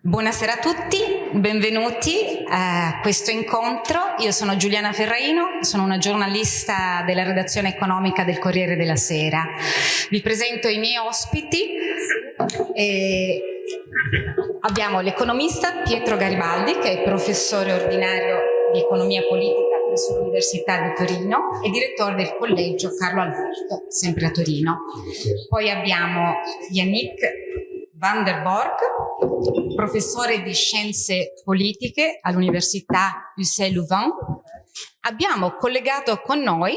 Buonasera a tutti, benvenuti a questo incontro. Io sono Giuliana Ferraino, sono una giornalista della redazione economica del Corriere della Sera. Vi presento i miei ospiti. E abbiamo l'economista Pietro Garibaldi, che è professore ordinario di economia politica presso l'Università di Torino e direttore del collegio Carlo Alberto, sempre a Torino. Poi abbiamo Yannick van der Borg, professore di scienze politiche all'Università Hussein-Louvain. Abbiamo collegato con noi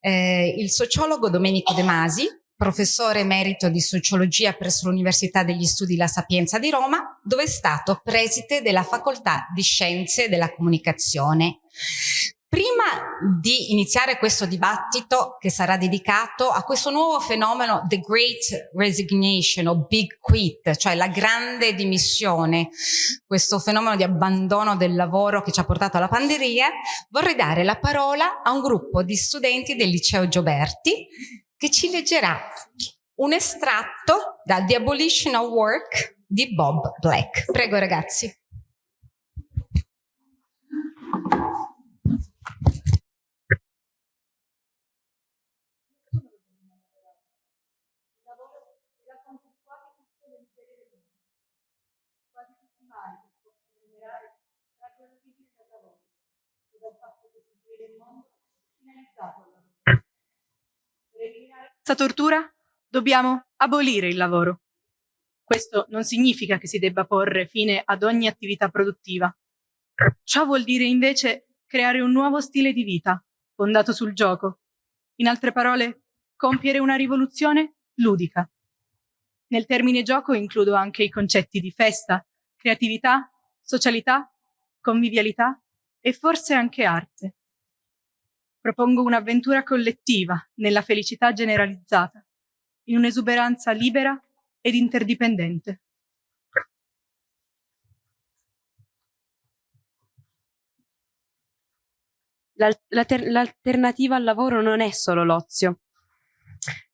eh, il sociologo Domenico De Masi, professore emerito di sociologia presso l'Università degli Studi La Sapienza di Roma, dove è stato preside della Facoltà di Scienze della Comunicazione. Prima di iniziare questo dibattito che sarà dedicato a questo nuovo fenomeno The Great Resignation o Big Quit, cioè la grande dimissione, questo fenomeno di abbandono del lavoro che ci ha portato alla pandemia, vorrei dare la parola a un gruppo di studenti del liceo Gioberti che ci leggerà un estratto da The Abolition of Work di Bob Black. Prego ragazzi. Questa tortura dobbiamo abolire il lavoro. Questo non significa che si debba porre fine ad ogni attività produttiva. Ciò vuol dire invece creare un nuovo stile di vita, fondato sul gioco. In altre parole, compiere una rivoluzione ludica. Nel termine gioco includo anche i concetti di festa, creatività, socialità, convivialità e forse anche arte propongo un'avventura collettiva nella felicità generalizzata, in un'esuberanza libera ed interdipendente. L'alternativa al lavoro non è solo l'ozio.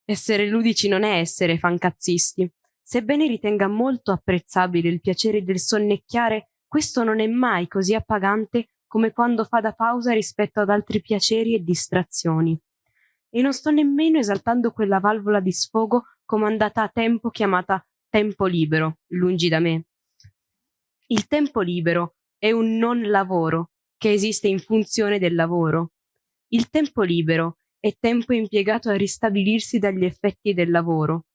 Essere ludici non è essere fancazzisti. Sebbene ritenga molto apprezzabile il piacere del sonnecchiare, questo non è mai così appagante come quando fa da pausa rispetto ad altri piaceri e distrazioni. E non sto nemmeno esaltando quella valvola di sfogo comandata a tempo chiamata tempo libero, lungi da me. Il tempo libero è un non lavoro che esiste in funzione del lavoro. Il tempo libero è tempo impiegato a ristabilirsi dagli effetti del lavoro.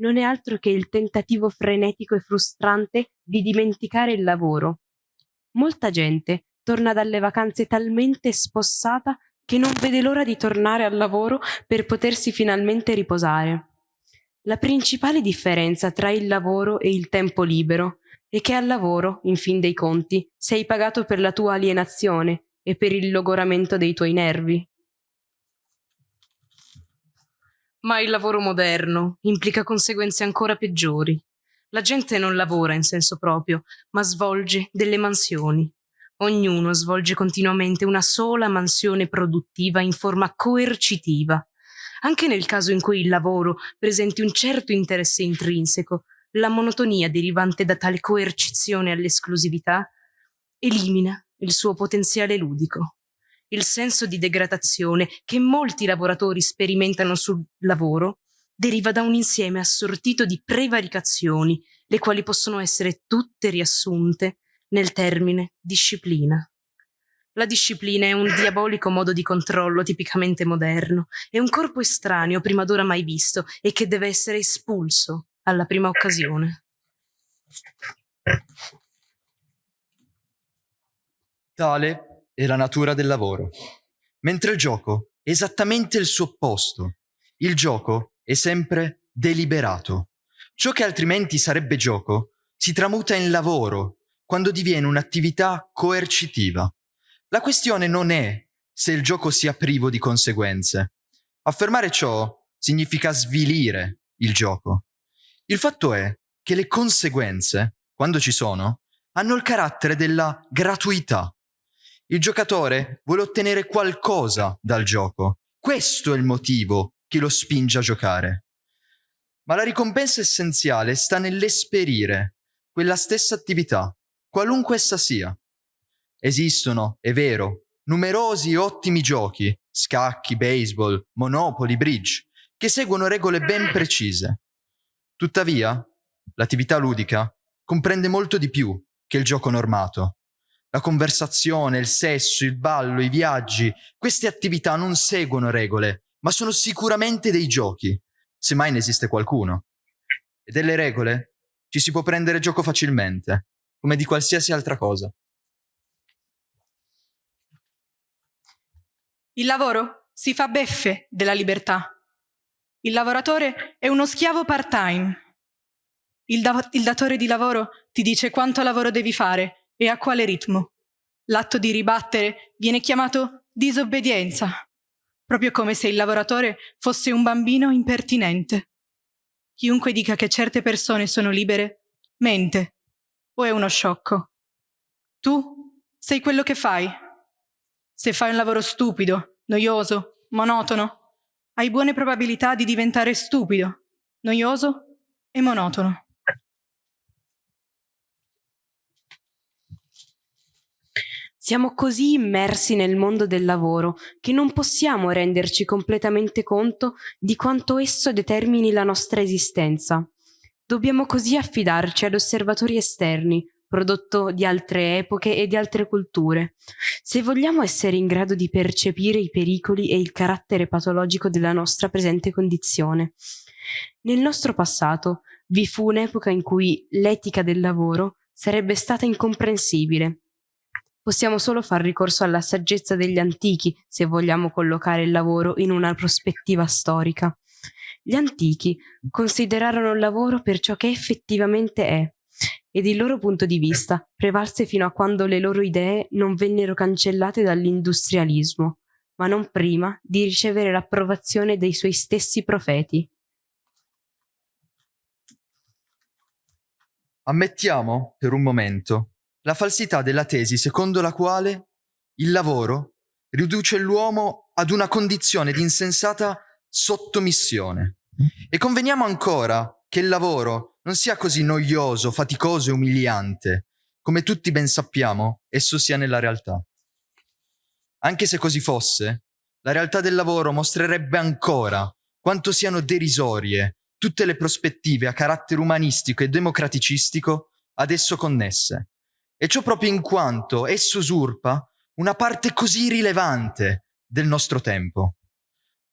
Non è altro che il tentativo frenetico e frustrante di dimenticare il lavoro. Molta gente torna dalle vacanze talmente spossata che non vede l'ora di tornare al lavoro per potersi finalmente riposare. La principale differenza tra il lavoro e il tempo libero è che al lavoro, in fin dei conti, sei pagato per la tua alienazione e per il logoramento dei tuoi nervi. Ma il lavoro moderno implica conseguenze ancora peggiori. La gente non lavora in senso proprio, ma svolge delle mansioni, Ognuno svolge continuamente una sola mansione produttiva in forma coercitiva. Anche nel caso in cui il lavoro presenti un certo interesse intrinseco, la monotonia derivante da tale coercizione all'esclusività elimina il suo potenziale ludico. Il senso di degradazione che molti lavoratori sperimentano sul lavoro deriva da un insieme assortito di prevaricazioni, le quali possono essere tutte riassunte nel termine disciplina. La disciplina è un diabolico modo di controllo tipicamente moderno, è un corpo estraneo prima d'ora mai visto e che deve essere espulso alla prima occasione. Tale è la natura del lavoro, mentre il gioco è esattamente il suo opposto. Il gioco è sempre deliberato. Ciò che altrimenti sarebbe gioco si tramuta in lavoro quando diviene un'attività coercitiva. La questione non è se il gioco sia privo di conseguenze. Affermare ciò significa svilire il gioco. Il fatto è che le conseguenze, quando ci sono, hanno il carattere della gratuità. Il giocatore vuole ottenere qualcosa dal gioco. Questo è il motivo che lo spinge a giocare. Ma la ricompensa essenziale sta nell'esperire quella stessa attività, qualunque essa sia. Esistono, è vero, numerosi e ottimi giochi, scacchi, baseball, monopoli, bridge, che seguono regole ben precise. Tuttavia, l'attività ludica comprende molto di più che il gioco normato. La conversazione, il sesso, il ballo, i viaggi, queste attività non seguono regole, ma sono sicuramente dei giochi, se mai ne esiste qualcuno. E delle regole ci si può prendere gioco facilmente, come di qualsiasi altra cosa. Il lavoro si fa beffe della libertà. Il lavoratore è uno schiavo part-time. Il, da- il datore di lavoro ti dice quanto lavoro devi fare e a quale ritmo. L'atto di ribattere viene chiamato disobbedienza, proprio come se il lavoratore fosse un bambino impertinente. Chiunque dica che certe persone sono libere, mente o è uno sciocco. Tu sei quello che fai. Se fai un lavoro stupido, noioso, monotono, hai buone probabilità di diventare stupido, noioso e monotono. Siamo così immersi nel mondo del lavoro che non possiamo renderci completamente conto di quanto esso determini la nostra esistenza. Dobbiamo così affidarci ad osservatori esterni, prodotto di altre epoche e di altre culture. Se vogliamo essere in grado di percepire i pericoli e il carattere patologico della nostra presente condizione. Nel nostro passato vi fu un'epoca in cui l'etica del lavoro sarebbe stata incomprensibile Possiamo solo far ricorso alla saggezza degli antichi se vogliamo collocare il lavoro in una prospettiva storica. Gli antichi considerarono il lavoro per ciò che effettivamente è ed il loro punto di vista prevalse fino a quando le loro idee non vennero cancellate dall'industrialismo, ma non prima di ricevere l'approvazione dei suoi stessi profeti. Ammettiamo, per un momento, la falsità della tesi secondo la quale il lavoro riduce l'uomo ad una condizione di insensata sottomissione. E conveniamo ancora che il lavoro non sia così noioso, faticoso e umiliante, come tutti ben sappiamo esso sia nella realtà. Anche se così fosse, la realtà del lavoro mostrerebbe ancora quanto siano derisorie tutte le prospettive a carattere umanistico e democraticistico ad esso connesse e ciò proprio in quanto esso usurpa una parte così rilevante del nostro tempo.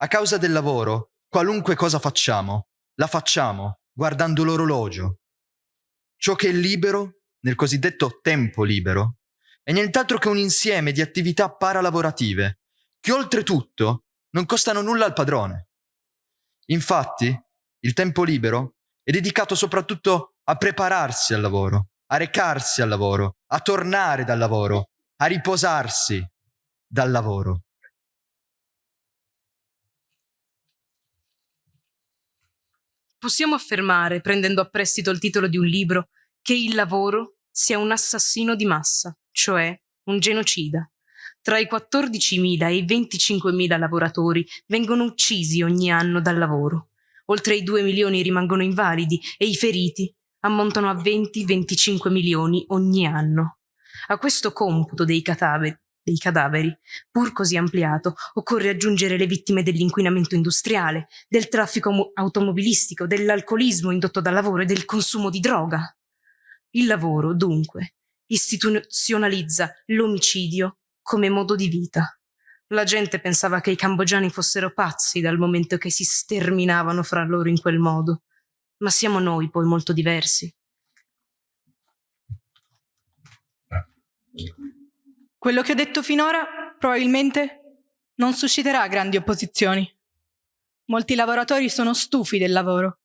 A causa del lavoro, qualunque cosa facciamo, la facciamo guardando l'orologio. Ciò che è libero, nel cosiddetto tempo libero, è nient'altro che un insieme di attività paralavorative, che oltretutto non costano nulla al padrone. Infatti, il tempo libero è dedicato soprattutto a prepararsi al lavoro, a recarsi al lavoro, a tornare dal lavoro, a riposarsi dal lavoro. Possiamo affermare, prendendo a prestito il titolo di un libro, che il lavoro sia un assassino di massa, cioè un genocida. Tra i 14.000 e i 25.000 lavoratori vengono uccisi ogni anno dal lavoro. Oltre i 2 milioni rimangono invalidi e i feriti ammontano a 20-25 milioni ogni anno. A questo computo dei cadaveri, dei cadaveri, pur così ampliato, occorre aggiungere le vittime dell'inquinamento industriale, del traffico automobilistico, dell'alcolismo indotto dal lavoro e del consumo di droga. Il lavoro, dunque, istituzionalizza l'omicidio come modo di vita. La gente pensava che i cambogiani fossero pazzi dal momento che si sterminavano fra loro in quel modo ma siamo noi poi molto diversi. Quello che ho detto finora probabilmente non susciterà grandi opposizioni. Molti lavoratori sono stufi del lavoro.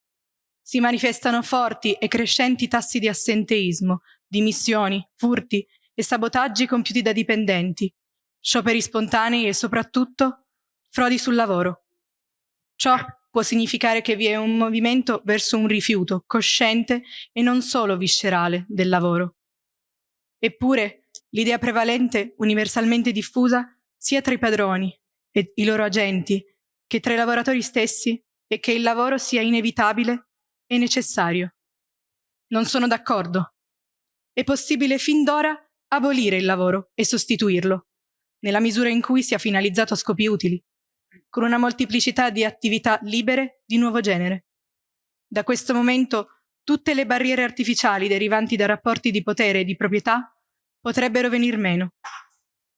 Si manifestano forti e crescenti tassi di assenteismo, dimissioni, furti e sabotaggi compiuti da dipendenti, scioperi spontanei e soprattutto frodi sul lavoro. Ciò può significare che vi è un movimento verso un rifiuto cosciente e non solo viscerale del lavoro. Eppure, l'idea prevalente, universalmente diffusa, sia tra i padroni e i loro agenti, che tra i lavoratori stessi, è che il lavoro sia inevitabile e necessario. Non sono d'accordo. è possibile fin d'ora abolire il lavoro e sostituirlo, nella misura in cui sia finalizzato a scopi utili, con una molteplicità di attività libere di nuovo genere. Da questo momento tutte le barriere artificiali derivanti da rapporti di potere e di proprietà potrebbero venir meno.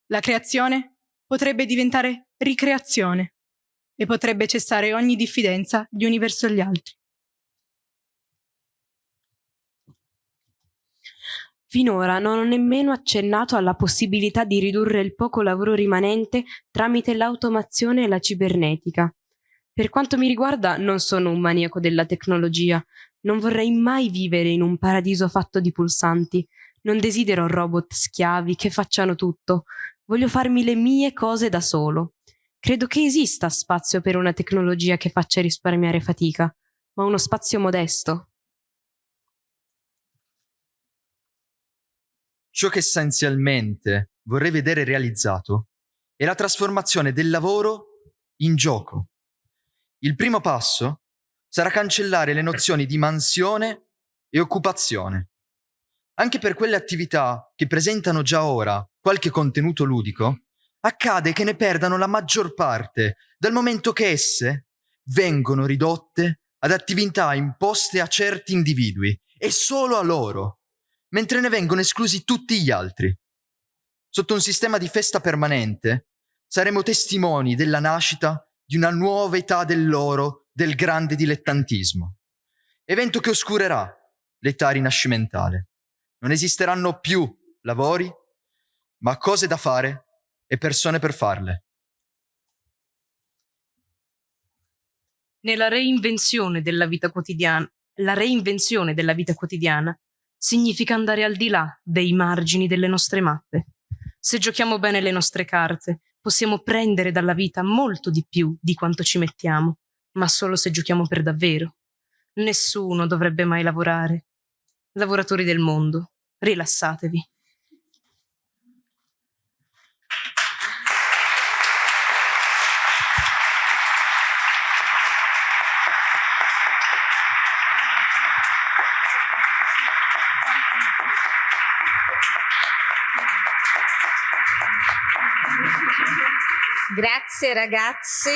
La creazione potrebbe diventare ricreazione e potrebbe cessare ogni diffidenza gli uni verso gli altri. Finora non ho nemmeno accennato alla possibilità di ridurre il poco lavoro rimanente tramite l'automazione e la cibernetica. Per quanto mi riguarda non sono un maniaco della tecnologia, non vorrei mai vivere in un paradiso fatto di pulsanti, non desidero robot schiavi che facciano tutto, voglio farmi le mie cose da solo. Credo che esista spazio per una tecnologia che faccia risparmiare fatica, ma uno spazio modesto, Ciò che essenzialmente vorrei vedere realizzato è la trasformazione del lavoro in gioco. Il primo passo sarà cancellare le nozioni di mansione e occupazione. Anche per quelle attività che presentano già ora qualche contenuto ludico, accade che ne perdano la maggior parte, dal momento che esse vengono ridotte ad attività imposte a certi individui e solo a loro mentre ne vengono esclusi tutti gli altri. Sotto un sistema di festa permanente saremo testimoni della nascita di una nuova età dell'oro del grande dilettantismo, evento che oscurerà l'età rinascimentale. Non esisteranno più lavori, ma cose da fare e persone per farle. Nella reinvenzione della vita quotidiana, la reinvenzione della vita quotidiana significa andare al di là dei margini delle nostre mappe. Se giochiamo bene le nostre carte, possiamo prendere dalla vita molto di più di quanto ci mettiamo, ma solo se giochiamo per davvero. Nessuno dovrebbe mai lavorare. Lavoratori del mondo, rilassatevi. Grazie ragazzi.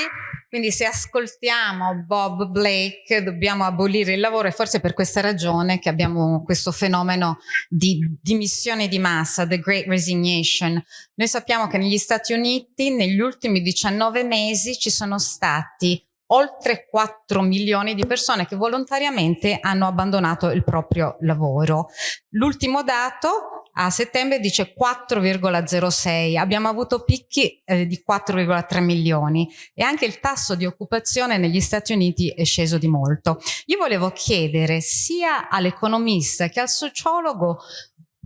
Quindi se ascoltiamo Bob Blake dobbiamo abolire il lavoro e forse per questa ragione che abbiamo questo fenomeno di dimissione di massa, the great resignation. Noi sappiamo che negli Stati Uniti negli ultimi 19 mesi ci sono stati oltre 4 milioni di persone che volontariamente hanno abbandonato il proprio lavoro. L'ultimo dato a settembre dice 4,06, abbiamo avuto picchi eh, di 4,3 milioni e anche il tasso di occupazione negli Stati Uniti è sceso di molto. Io volevo chiedere sia all'economista che al sociologo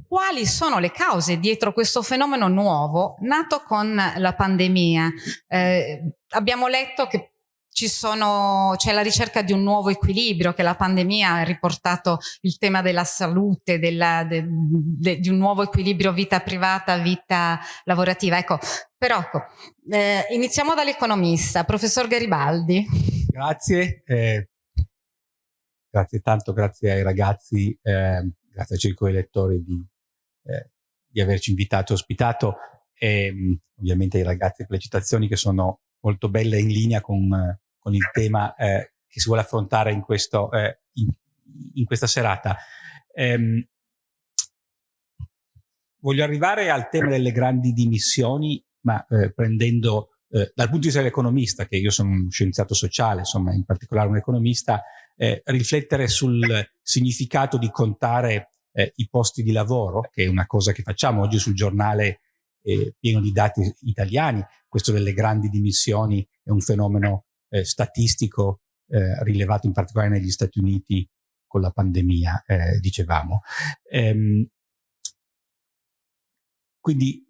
quali sono le cause dietro questo fenomeno nuovo nato con la pandemia. Eh, abbiamo letto che c'è la ricerca di un nuovo equilibrio che la pandemia ha riportato il tema della salute, della, de, de, di un nuovo equilibrio vita privata, vita lavorativa. Ecco, però ecco, eh, iniziamo dall'economista, professor Garibaldi. Grazie, eh, grazie tanto, grazie ai ragazzi, eh, grazie ai circoli lettori di, eh, di averci invitato e ospitato e ovviamente ai ragazzi per le citazioni che sono molto belle in linea con con il tema eh, che si vuole affrontare in, questo, eh, in, in questa serata. Ehm, voglio arrivare al tema delle grandi dimissioni, ma eh, prendendo eh, dal punto di vista dell'economista, che io sono un scienziato sociale, insomma in particolare un economista, eh, riflettere sul significato di contare eh, i posti di lavoro, che è una cosa che facciamo oggi sul giornale pieno di dati italiani. Questo delle grandi dimissioni è un fenomeno eh, statistico eh, rilevato in particolare negli Stati Uniti con la pandemia, eh, dicevamo. Ehm, quindi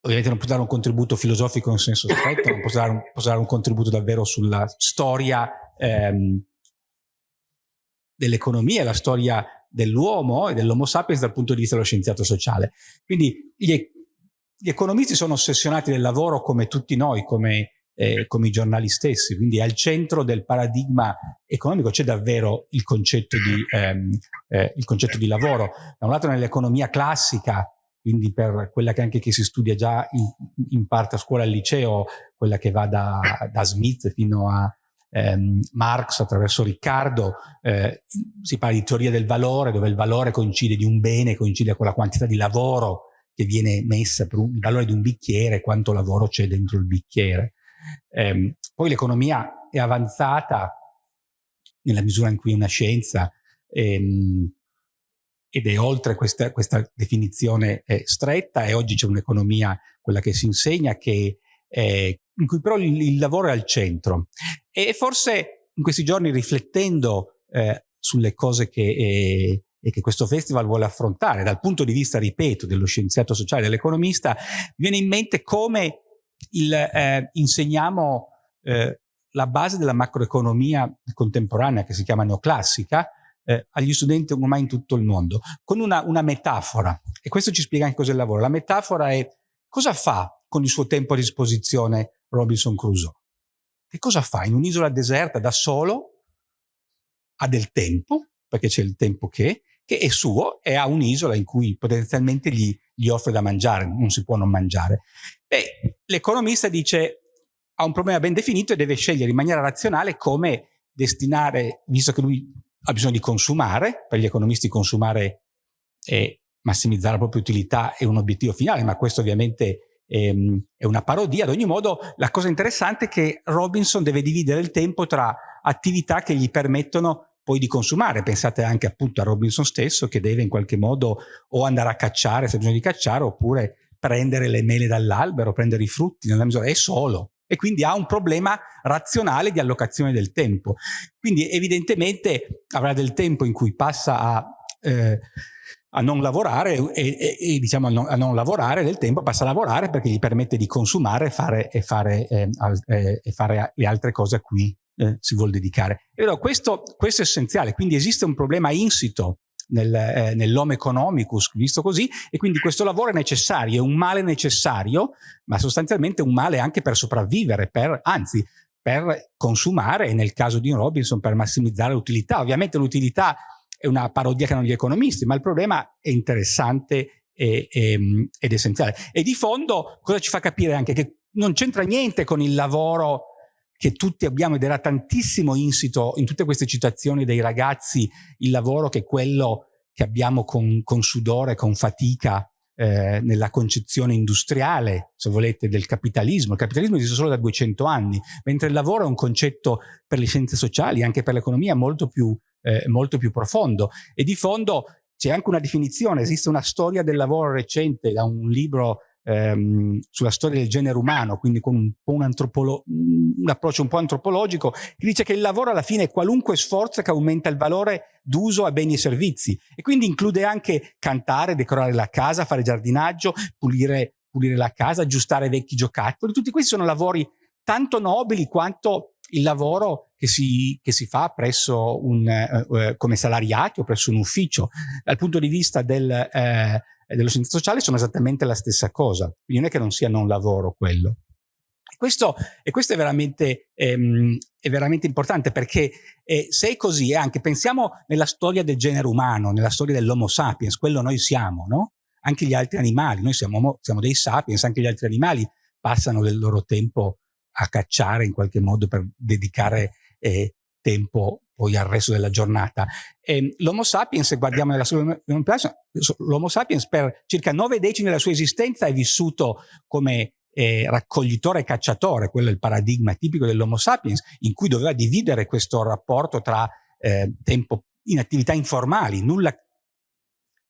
ovviamente non posso dare un contributo filosofico in senso stretto, non posso dare un, posso dare un contributo davvero sulla storia ehm, dell'economia, la storia dell'uomo e dell'homo sapiens dal punto di vista dello scienziato sociale. Quindi gli, gli economisti sono ossessionati del lavoro come tutti noi, come eh, come i giornali stessi, quindi al centro del paradigma economico c'è davvero il concetto, di, ehm, eh, il concetto di lavoro. Da un lato nell'economia classica, quindi per quella che anche chi si studia già in, in parte a scuola al liceo, quella che va da, da Smith fino a ehm, Marx attraverso Riccardo, eh, si parla di teoria del valore, dove il valore coincide di un bene, coincide con la quantità di lavoro che viene messa per un, il valore di un bicchiere, quanto lavoro c'è dentro il bicchiere. Eh, poi l'economia è avanzata nella misura in cui è una scienza ehm, ed è oltre questa, questa definizione eh, stretta e oggi c'è un'economia, quella che si insegna, che, eh, in cui però il, il, lavoro è al centro. E forse in questi giorni riflettendo eh, sulle cose che, eh, che, questo festival vuole affrontare, dal punto di vista, ripeto, dello scienziato sociale, dell'economista, viene in mente come il, eh, insegniamo eh, la base della macroeconomia contemporanea, che si chiama neoclassica, eh, agli studenti ormai in tutto il mondo, con una, una metafora. E questo ci spiega anche cos'è il lavoro. La metafora è cosa fa con il suo tempo a disposizione Robinson Crusoe? Che cosa fa? In un'isola deserta da solo ha del tempo, perché c'è il tempo che, che è suo e ha un'isola in cui potenzialmente gli, gli offre da mangiare, non si può non mangiare. L'economista dice ha un problema ben definito e deve scegliere in maniera razionale come destinare, visto che lui ha bisogno di consumare, per gli economisti consumare e massimizzare la propria utilità è un obiettivo finale, ma questo ovviamente ehm, è una parodia. Ad ogni modo, la cosa interessante è che Robinson deve dividere il tempo tra attività che gli permettono poi di consumare. Pensate anche appunto a Robinson stesso che deve in qualche modo o andare a cacciare se ha bisogno di cacciare oppure prendere le mele dall'albero, prendere i frutti, nella misura è solo e quindi ha un problema razionale di allocazione del tempo. Quindi evidentemente avrà del tempo in cui passa a, eh, a non lavorare e, e, e diciamo a non, a non, lavorare del tempo passa a lavorare perché gli permette di consumare fare, e, fare, eh, eh, e fare le altre cose a cui eh, si vuole dedicare. Allora, questo, questo è essenziale, quindi esiste un problema insito nel, eh, nell'homo economicus, visto così, e quindi questo lavoro è necessario, è un male necessario, ma sostanzialmente un male anche per sopravvivere, per, anzi, per consumare nel caso di Robinson per massimizzare l'utilità. Ovviamente l'utilità è una parodia che hanno gli economisti, ma il problema è interessante e, e, ed essenziale. E di fondo cosa ci fa capire anche che non c'entra niente con il lavoro che tutti abbiamo ed era tantissimo insito in tutte queste citazioni dei ragazzi, il lavoro che è quello che abbiamo con, con sudore, con fatica eh, nella concezione industriale, se volete, del capitalismo. Il capitalismo esiste solo da 200 anni, mentre il lavoro è un concetto per le scienze sociali, anche per l'economia, molto eh, molto più profondo. E di fondo c'è anche una definizione, esiste una storia del lavoro recente da un libro ehm, sulla storia del genere umano, quindi con un, un, un approccio un po' antropologico, che dice che il lavoro alla fine è qualunque sforzo che aumenta il valore d'uso a beni e servizi e quindi include anche cantare, decorare la casa, fare giardinaggio, pulire, pulire la casa, aggiustare vecchi giocattoli, tutti questi sono lavori tanto nobili quanto il lavoro che si, che si fa presso un, eh, eh come salariati o presso un ufficio. Dal punto di vista del, eh, e dello scienza sociale sono esattamente la stessa cosa, quindi non è che non sia non lavoro quello. Questo, e questo è veramente, ehm, è veramente importante perché eh, se è così, eh, anche pensiamo nella storia del genere umano, nella storia dell'Homo sapiens, quello noi siamo, no? Anche gli altri animali, noi siamo, siamo dei sapiens, anche gli altri animali passano del loro tempo a cacciare in qualche modo per dedicare eh, tempo poi al resto della giornata. L'Homo sapiens, se guardiamo nella storia l'Homo sapiens per circa nove decimi della sua esistenza è vissuto come eh, raccoglitore e cacciatore, quello è il paradigma tipico dell'Homo sapiens, in cui doveva dividere questo rapporto tra eh, tempo in attività informali, nulla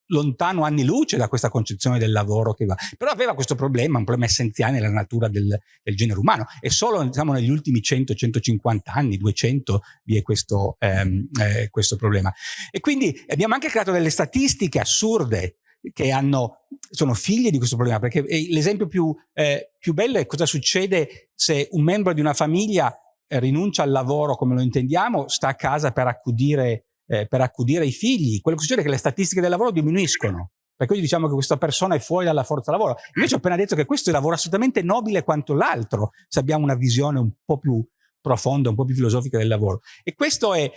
lontano anni luce da questa concezione del lavoro che va. Però aveva questo problema, un problema essenziale nella natura del, del genere umano e solo diciamo, negli ultimi 100-150 anni, 200, vi è questo, ehm, eh, questo problema. E quindi abbiamo anche creato delle statistiche assurde che hanno, sono figlie di questo problema, perché l'esempio più, eh, più bello è cosa succede se un membro di una famiglia rinuncia al lavoro come lo intendiamo, sta a casa per accudire eh, per accudire i figli, quello che succede è che le statistiche del lavoro diminuiscono. per cui diciamo che questa persona è fuori dalla forza lavoro. Invece ho appena detto che questo è un lavoro assolutamente nobile quanto l'altro, se abbiamo una visione un po' più profonda, un po' più filosofica del lavoro. E questo è,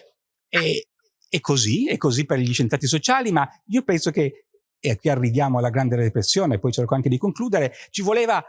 è, è così, è così per gli scienziati sociali, ma io penso che, e qui arriviamo alla grande repressione, poi cerco anche di concludere, ci voleva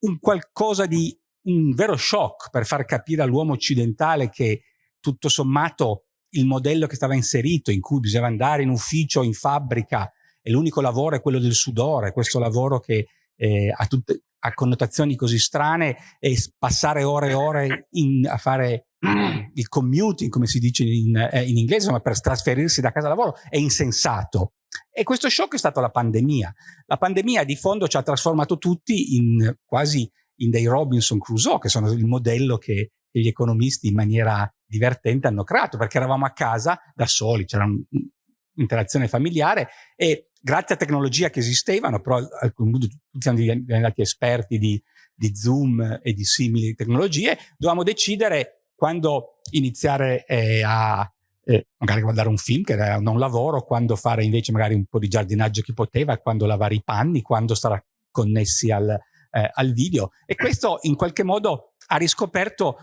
un qualcosa di, un vero shock per far capire all'uomo occidentale che tutto sommato il modello che stava inserito, in cui bisognava andare in ufficio, in fabbrica, e l'unico lavoro è quello del sudore, questo lavoro che eh, ha, tutte, ha connotazioni così strane e passare ore e ore in, a fare il commuting, come si dice in, eh, in inglese, insomma, per trasferirsi da casa al lavoro, è insensato. E questo shock è stato la pandemia. La pandemia di fondo ci ha trasformato tutti in quasi in dei Robinson Crusoe, che sono il modello che, che gli economisti in maniera divertente hanno creato, perché eravamo a casa da soli, c'era un'interazione familiare e grazie a tecnologia che esistevano, però al punto siamo diventati esperti di, di Zoom e di simili tecnologie, dovevamo decidere quando iniziare eh, a eh, magari guardare un film che era non lavoro, quando fare invece magari un po' di giardinaggio chi poteva, quando lavare i panni, quando stare connessi al, eh, al video. E questo in qualche modo ha riscoperto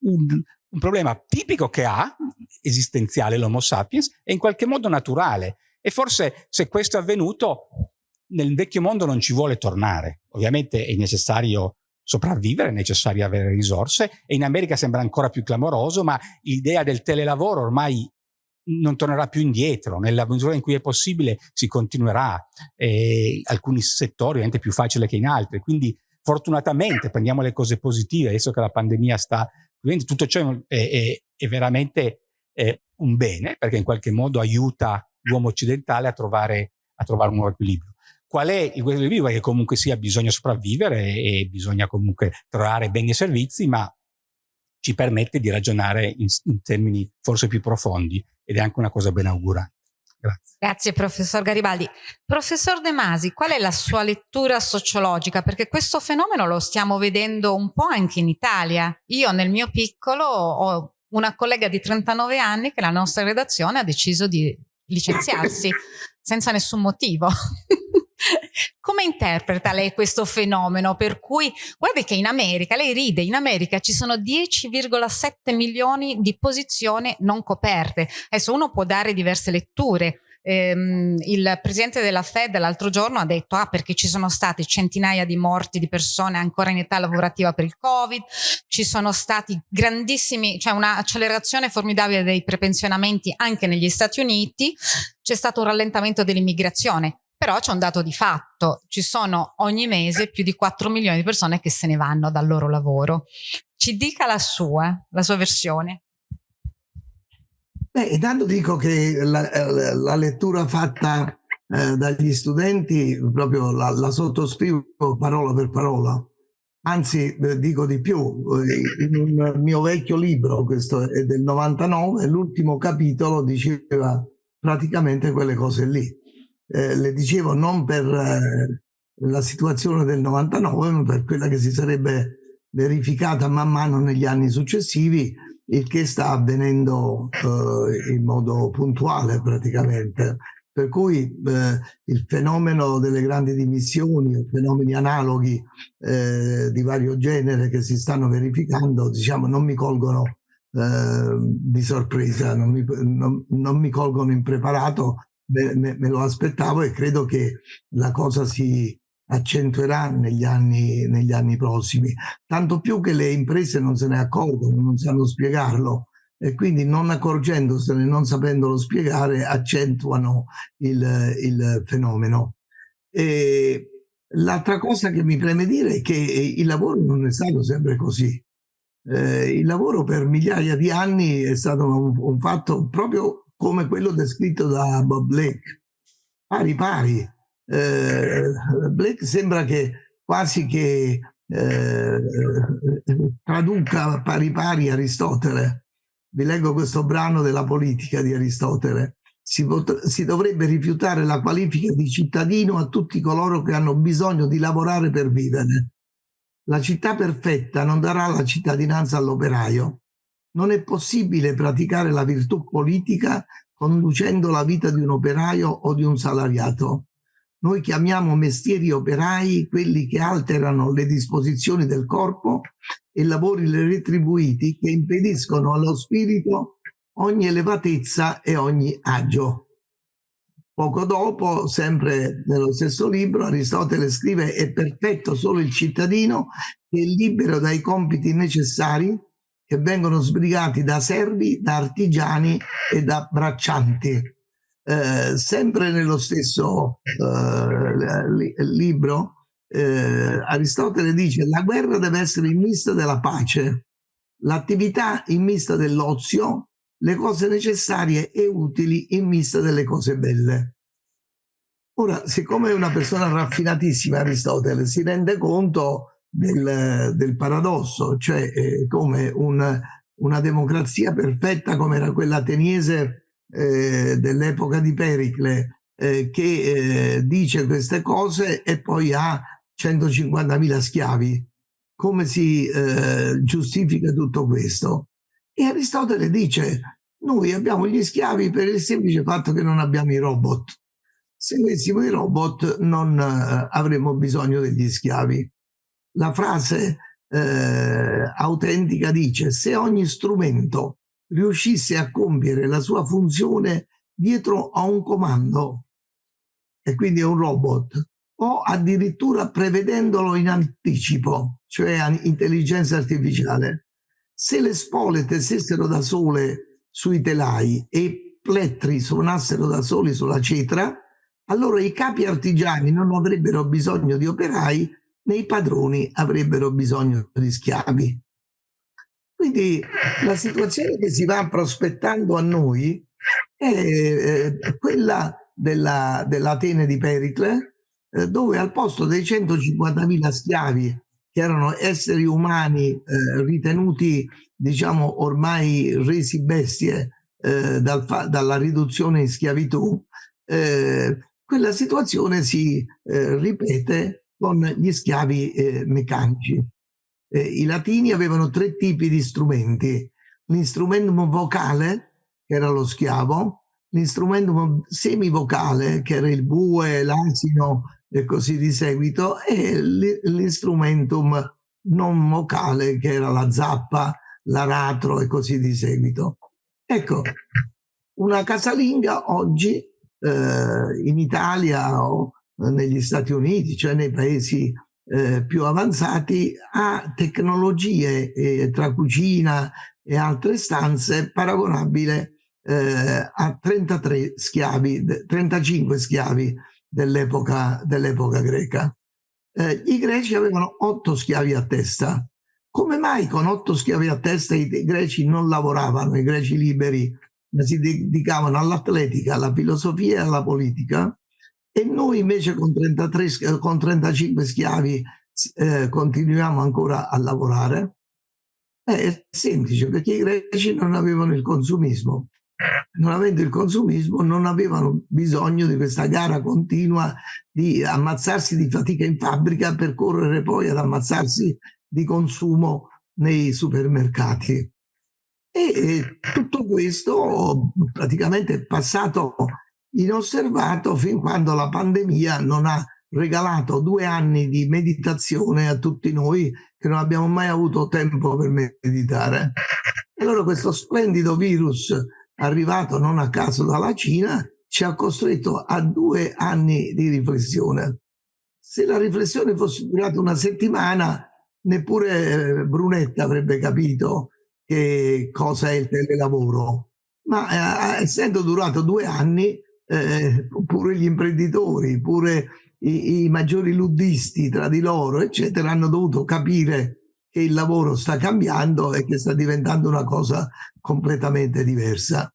un, un problema tipico che ha, esistenziale l'Homo sapiens, e in qualche modo naturale, e forse se questo è avvenuto, nel vecchio mondo non ci vuole tornare. Ovviamente è necessario sopravvivere, è necessario avere risorse e in America sembra ancora più clamoroso, ma l'idea del telelavoro ormai non tornerà più indietro, nella misura in cui è possibile si continuerà, eh, alcuni settori ovviamente più facile che in altri, quindi fortunatamente prendiamo le cose positive, adesso che la pandemia sta, quindi tutto ciò è, è, è veramente eh, un bene, perché in qualche modo aiuta l'uomo occidentale a trovare, a trovare un nuovo equilibrio. Qual è il equilibrio? Che comunque sia bisogna sopravvivere e bisogna comunque trovare beni e servizi, ma ci permette di ragionare in, in termini forse più profondi ed è anche una cosa ben augurante. Grazie. Grazie professor Garibaldi. Professor De Masi, qual è la sua lettura sociologica? Perché questo fenomeno lo stiamo vedendo un po' anche in Italia. Io nel mio piccolo ho una collega di 39 anni che la nostra redazione ha deciso di licenziarsi senza nessun motivo. Come interpreta lei questo fenomeno? Per cui, guardi che in America, lei ride, in America ci sono 10,7 milioni di posizioni non coperte. Adesso uno può dare diverse letture, ehm, il presidente della Fed l'altro giorno ha detto ah perché ci sono stati centinaia di morti di persone ancora in età lavorativa per il covid ci sono stati grandissimi cioè un'accelerazione formidabile dei prepensionamenti anche negli Stati Uniti c'è stato un rallentamento dell'immigrazione però c'è un dato di fatto, ci sono ogni mese più di 4 milioni di persone che se ne vanno dal loro lavoro. Ci dica la sua, la sua versione. Beh, intanto dico che la, eh, la lettura fatta eh, dagli studenti proprio la, la, sottoscrivo parola per parola. Anzi, eh, dico di più, eh, in un mio vecchio libro, questo è del 99, l'ultimo capitolo diceva praticamente quelle cose lì. Eh, le dicevo non per eh, la situazione del 99, ma per quella che si sarebbe verificata man mano negli anni successivi il che sta avvenendo eh, in modo puntuale praticamente. Per cui eh, il fenomeno delle grandi dimissioni, fenomeni analoghi eh, di vario genere che si stanno verificando, diciamo, non mi colgono eh, di sorpresa, non mi, non, non mi, colgono impreparato, me, me, lo aspettavo e credo che la cosa si, accentuerà negli anni, negli anni prossimi, tanto più che le imprese non se ne accorgono, non sanno spiegarlo e quindi non accorgendosene, non sapendolo spiegare, accentuano il, il fenomeno. l'altra cosa che mi preme dire è che il lavoro non è stato sempre così. Eh, il lavoro per migliaia di anni è stato un, un fatto proprio come quello descritto da Bob Blake, pari pari eh, Blake sembra che quasi che eh, traduca pari pari Aristotele. Vi leggo questo brano della politica di Aristotele. Si, si, dovrebbe rifiutare la qualifica di cittadino a tutti coloro che hanno bisogno di lavorare per vivere. La città perfetta non darà la cittadinanza all'operaio. Non è possibile praticare la virtù politica conducendo la vita di un operaio o di un salariato Noi chiamiamo mestieri operai quelli che alterano le disposizioni del corpo e lavori retribuiti che impediscono allo spirito ogni elevatezza e ogni agio. Poco dopo, sempre nello stesso libro, Aristotele scrive è perfetto solo il cittadino che è libero dai compiti necessari che vengono sbrigati da servi, da artigiani e da braccianti. Eh, sempre nello stesso eh, li libro, eh, Aristotele dice la guerra deve essere in vista della pace, l'attività in vista dell'ozio, le cose necessarie e utili in vista delle cose belle. Ora, siccome è una persona raffinatissima Aristotele, si rende conto del, del paradosso, cioè eh, come un, una democrazia perfetta come era quella ateniese eh, dell'epoca di Pericle, eh, che eh, dice queste cose e poi ha 150.000 schiavi. Come si eh, giustifica tutto questo? E Aristotele dice, noi abbiamo gli schiavi per il semplice fatto che non abbiamo i robot. Se avessimo i robot non eh, avremmo bisogno degli schiavi. La frase eh, autentica dice, se ogni strumento riuscisse a compiere la sua funzione dietro a un comando, e quindi è un robot, o addirittura prevedendolo in anticipo, cioè intelligenza artificiale, se le spole tessessero da sole sui telai e i plettri suonassero da soli sulla cetra, allora i capi artigiani non avrebbero bisogno di operai né i padroni avrebbero bisogno di schiavi. Quindi la situazione che si va prospettando a noi è eh, quella dell'Atene dell di Pericle, eh, dove al posto dei 150.000 schiavi che erano esseri umani eh, ritenuti, diciamo, ormai resi bestie eh, dal dalla riduzione in schiavitù, eh, quella situazione si eh, ripete con gli schiavi eh, meccanici. Eh, I latini avevano tre tipi di strumenti, l'instrumentum vocale, che era lo schiavo, l'instrumentum semivocale, che era il bue, l'asino, e così di seguito, e l'instrumentum non vocale che era la zappa, l'aratro e così di seguito. Ecco, una casalinga oggi eh, in Italia o negli Stati Uniti, cioè nei paesi eh, più avanzati, ha tecnologie eh, tra cucina e altre stanze paragonabile eh, a 33 schiavi, 35 schiavi dell'epoca dell greca. Eh, I greci avevano otto schiavi a testa. Come mai con otto schiavi a testa i greci non lavoravano, i greci liberi, ma si dedicavano all'atletica, alla filosofia e alla politica? E noi invece con, 33, con 35 schiavi eh, continuiamo ancora a lavorare? Eh, è semplice, perché i greci non avevano il consumismo non avendo il consumismo, non avevano bisogno di questa gara continua di ammazzarsi di fatica in fabbrica per correre poi ad ammazzarsi di consumo nei supermercati. E tutto questo praticamente è passato inosservato fin quando la pandemia non ha regalato due anni di meditazione a tutti noi che non abbiamo mai avuto tempo per meditare. E allora questo splendido virus arrivato non a caso dalla Cina, ci ha costretto a due anni di riflessione. Se la riflessione fosse durata una settimana, neppure eh, Brunetta avrebbe capito che cosa è il telelavoro. Ma eh, essendo durato due anni, eh, pure gli imprenditori, pure i, i maggiori luddisti tra di loro, eccetera, hanno dovuto capire che il lavoro sta cambiando e che sta diventando una cosa completamente diversa.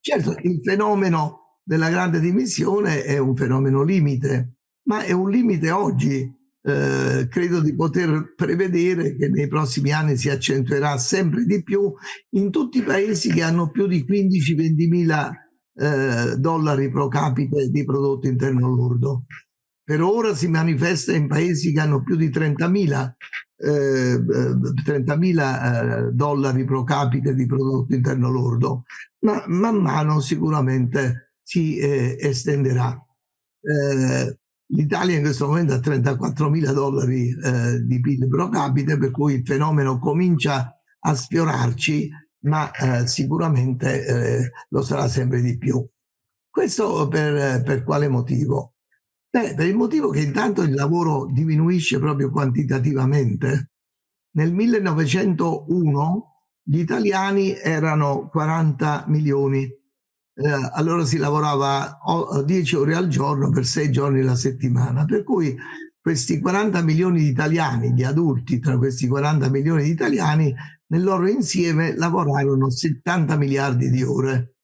Certo, il fenomeno della grande dimissione è un fenomeno limite, ma è un limite oggi. Eh, credo di poter prevedere che nei prossimi anni si accentuerà sempre di più in tutti i paesi che hanno più di 15-20 mila eh, dollari pro capite di prodotto interno lordo. Per ora si manifesta in paesi che hanno più di 30.000 eh, 30.000 eh, dollari pro capite di prodotto interno lordo, ma man mano sicuramente si eh, estenderà. Eh, L'Italia in questo momento ha 34 mila dollari eh, di PIL pro capite, per cui il fenomeno comincia a sfiorarci, ma eh, sicuramente eh, lo sarà sempre di più. Questo per, per quale motivo? Beh, per il motivo che intanto il lavoro diminuisce proprio quantitativamente. Nel 1901 gli italiani erano 40 milioni, eh, allora si lavorava 10 ore al giorno per 6 giorni la settimana, per cui questi 40 milioni di italiani, gli adulti tra questi 40 milioni di italiani, nel loro insieme lavorarono 70 miliardi di ore.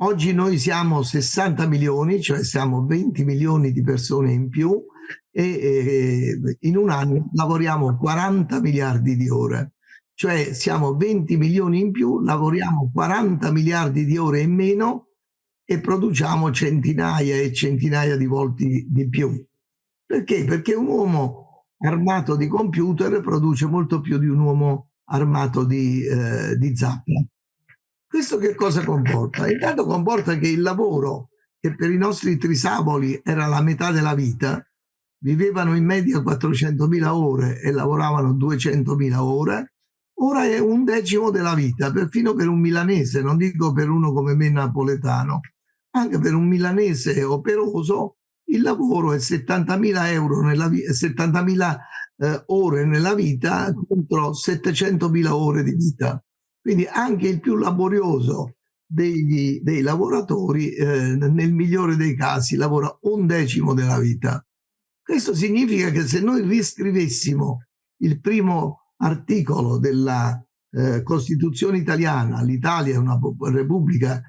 Oggi noi siamo 60 milioni, cioè siamo 20 milioni di persone in più e in un anno lavoriamo 40 miliardi di ore cioè siamo 20 milioni in più, lavoriamo 40 miliardi di ore in meno e produciamo centinaia e centinaia di volte di più. Perché? Perché un uomo armato di computer produce molto più di un uomo armato di, eh, di zappa. Questo che cosa comporta? Intanto comporta che il lavoro, che per i nostri trisavoli era la metà della vita, vivevano in media 400.000 ore e lavoravano 200.000 ore, ora è un decimo della vita, perfino per un milanese, non dico per uno come me napoletano, anche per un milanese operoso il lavoro è 70.000 euro nella 70.000 eh, ore nella vita contro 700.000 ore di vita. Quindi anche il più laborioso degli, dei lavoratori, eh, nel migliore dei casi, lavora un decimo della vita. Questo significa che se noi riscrivessimo il primo articolo della eh, Costituzione italiana, l'Italia è una repubblica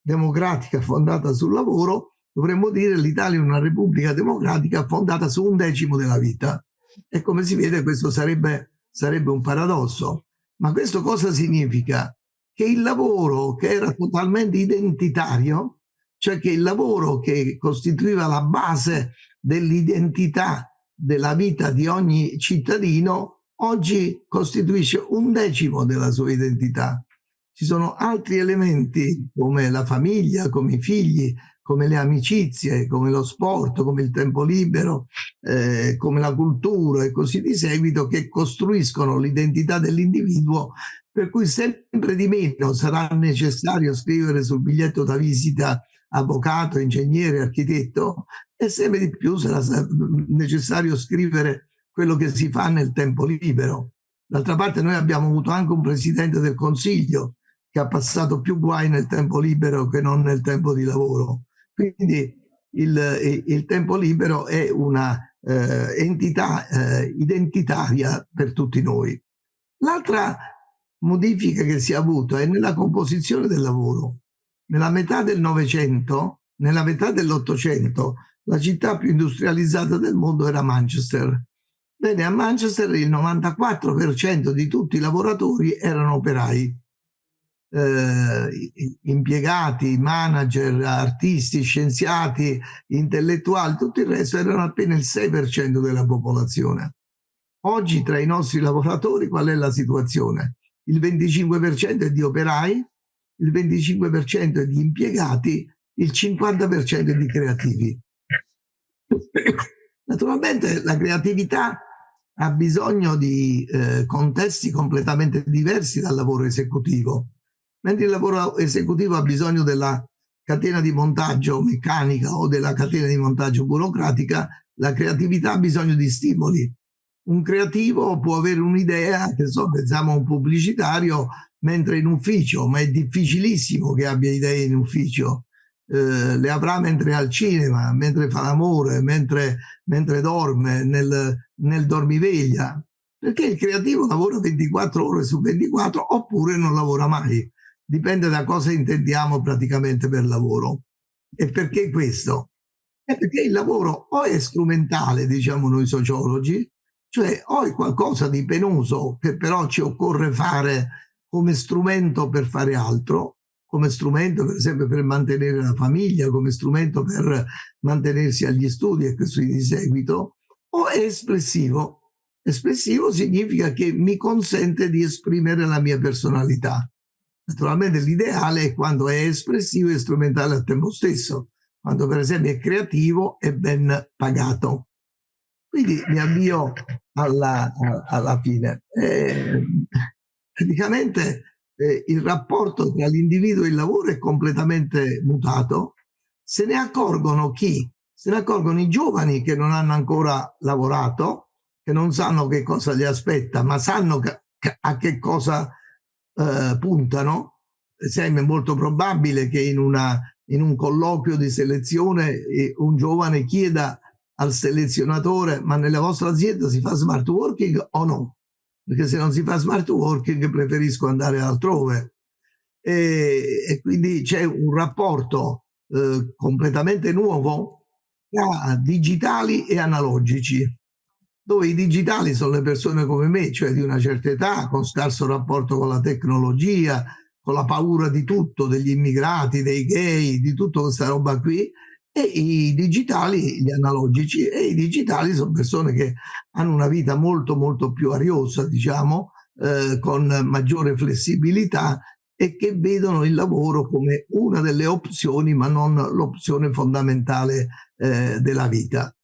democratica fondata sul lavoro, dovremmo dire l'Italia è una repubblica democratica fondata su un decimo della vita. E come si vede questo sarebbe, sarebbe un paradosso. Ma questo cosa significa? Che il lavoro che era totalmente identitario, cioè che il lavoro che costituiva la base dell'identità della vita di ogni cittadino, oggi costituisce un decimo della sua identità. Ci sono altri elementi come la famiglia, come i figli, come le amicizie, come lo sport, come il tempo libero, eh, come la cultura e così di seguito che costruiscono l'identità dell'individuo per cui sempre di meno sarà necessario scrivere sul biglietto da visita avvocato, ingegnere, architetto e sempre di più sarà necessario scrivere quello che si fa nel tempo libero. D'altra parte noi abbiamo avuto anche un presidente del Consiglio che ha passato più guai nel tempo libero che non nel tempo di lavoro. Quindi il, il tempo libero è una eh, entità eh, identitaria per tutti noi. L'altra modifica che si è avuta è nella composizione del lavoro. Nella metà del Novecento, nella metà dell'Ottocento, la città più industrializzata del mondo era Manchester Bene, a Manchester il 94% di tutti i lavoratori erano operai, eh, impiegati, manager, artisti, scienziati, intellettuali, tutto il resto erano appena il 6% della popolazione. Oggi tra i nostri lavoratori qual è la situazione? Il 25% è di operai, il 25% è di impiegati, il 50% è di creativi. Naturalmente la creatività ha bisogno di eh, contesti completamente diversi dal lavoro esecutivo. Mentre il lavoro esecutivo ha bisogno della catena di montaggio meccanica o della catena di montaggio burocratica, la creatività ha bisogno di stimoli. Un creativo può avere un'idea, che so, pensiamo a un pubblicitario, mentre in ufficio, ma è difficilissimo che abbia idee in ufficio. Eh, le avrà mentre è al cinema, mentre fa l'amore, mentre, mentre dorme, nel, nel dormiveglia, perché il creativo lavora 24 ore su 24 oppure non lavora mai. Dipende da cosa intendiamo praticamente per lavoro. E perché questo? È perché il lavoro o è strumentale, diciamo noi sociologi, cioè o è qualcosa di penoso che però ci occorre fare come strumento per fare altro, come strumento per esempio per mantenere la famiglia, come strumento per mantenersi agli studi e così di seguito, o è espressivo. Espressivo significa che mi consente di esprimere la mia personalità. Naturalmente l'ideale è quando è espressivo e strumentale al tempo stesso. quando per esempio è creativo e ben pagato. Quindi mi avvio alla, alla fine. Eh, praticamente eh, il rapporto tra l'individuo e il lavoro è completamente mutato. Se ne accorgono chi? Se ne accorgono i giovani che non hanno ancora lavorato, che non sanno che cosa li aspetta, ma sanno che, a che cosa eh, puntano. Sembra molto probabile che in, una, in un colloquio di selezione eh, un giovane chieda al selezionatore ma nella vostra azienda si fa smart working o no? Perché se non si fa smart working preferisco andare altrove. E, e quindi c'è un rapporto eh, completamente nuovo tra digitali e analogici, dove i digitali sono le persone come me, cioè di una certa età, con scarso rapporto con la tecnologia, con la paura di tutto, degli immigrati, dei gay, di tutta questa roba qui, e i digitali, gli analogici, e i digitali sono persone che hanno una vita molto molto più ariosa, diciamo, eh, con maggiore flessibilità e che vedono il lavoro come una delle opzioni, ma non l'opzione fondamentale eh, della vita.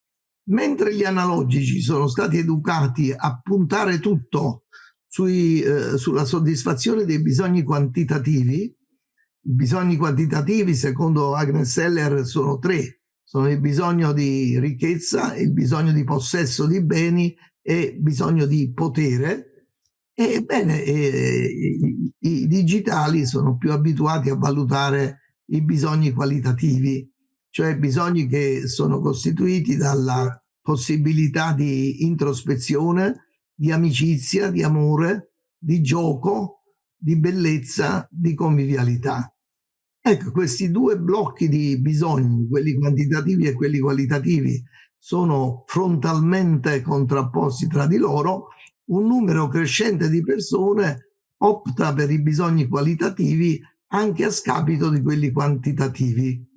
Mentre gli analogici sono stati educati a puntare tutto sui, eh, sulla soddisfazione dei bisogni quantitativi, i bisogni quantitativi, secondo Agnes Seller, sono tre. Sono il bisogno di ricchezza, il bisogno di possesso di beni e bisogno di potere. Ebbene, eh, i, i digitali sono più abituati a valutare i bisogni qualitativi, cioè bisogni che sono costituiti dalla possibilità di introspezione, di amicizia, di amore, di gioco, di bellezza, di convivialità. Ecco, questi due blocchi di bisogni, quelli quantitativi e quelli qualitativi, sono frontalmente contrapposti tra di loro, un numero crescente di persone opta per i bisogni qualitativi anche a scapito di quelli quantitativi,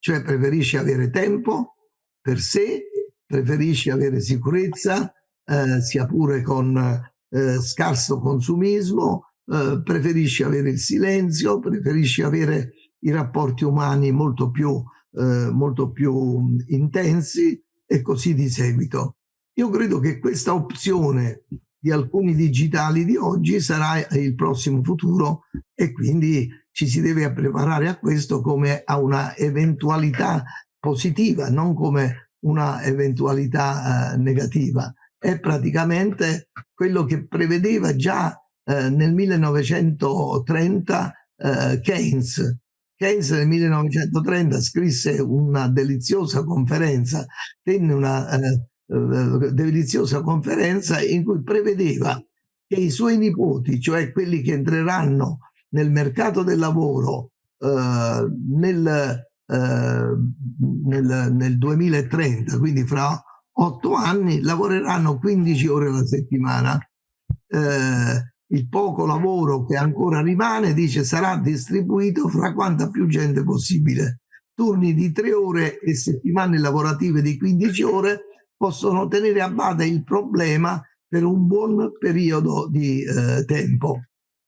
cioè preferisce avere tempo per sé, preferisce avere sicurezza, eh, sia pure con eh, scarso consumismo, eh, preferisce avere il silenzio, preferisce avere i rapporti umani molto più, eh, molto più intensi e così di seguito. Io credo che questa opzione di alcuni digitali di oggi sarà il prossimo futuro e quindi ci si deve preparare a questo come a una eventualità positiva, non come una eventualità eh, negativa. È praticamente quello che prevedeva già eh, nel 1930 eh, Keynes. Keynes nel 1930 scrisse una deliziosa conferenza, tenne una eh, deliziosa conferenza in cui prevedeva che i suoi nipoti, cioè quelli che entreranno nel mercato del lavoro eh, nel, nel, nel 2030, quindi fra otto anni, lavoreranno 15 ore alla settimana. Eh, il poco lavoro che ancora rimane, dice, sarà distribuito fra quanta più gente possibile. Turni di tre ore e settimane lavorative di 15 ore possono tenere a bada il problema per un buon periodo di eh, tempo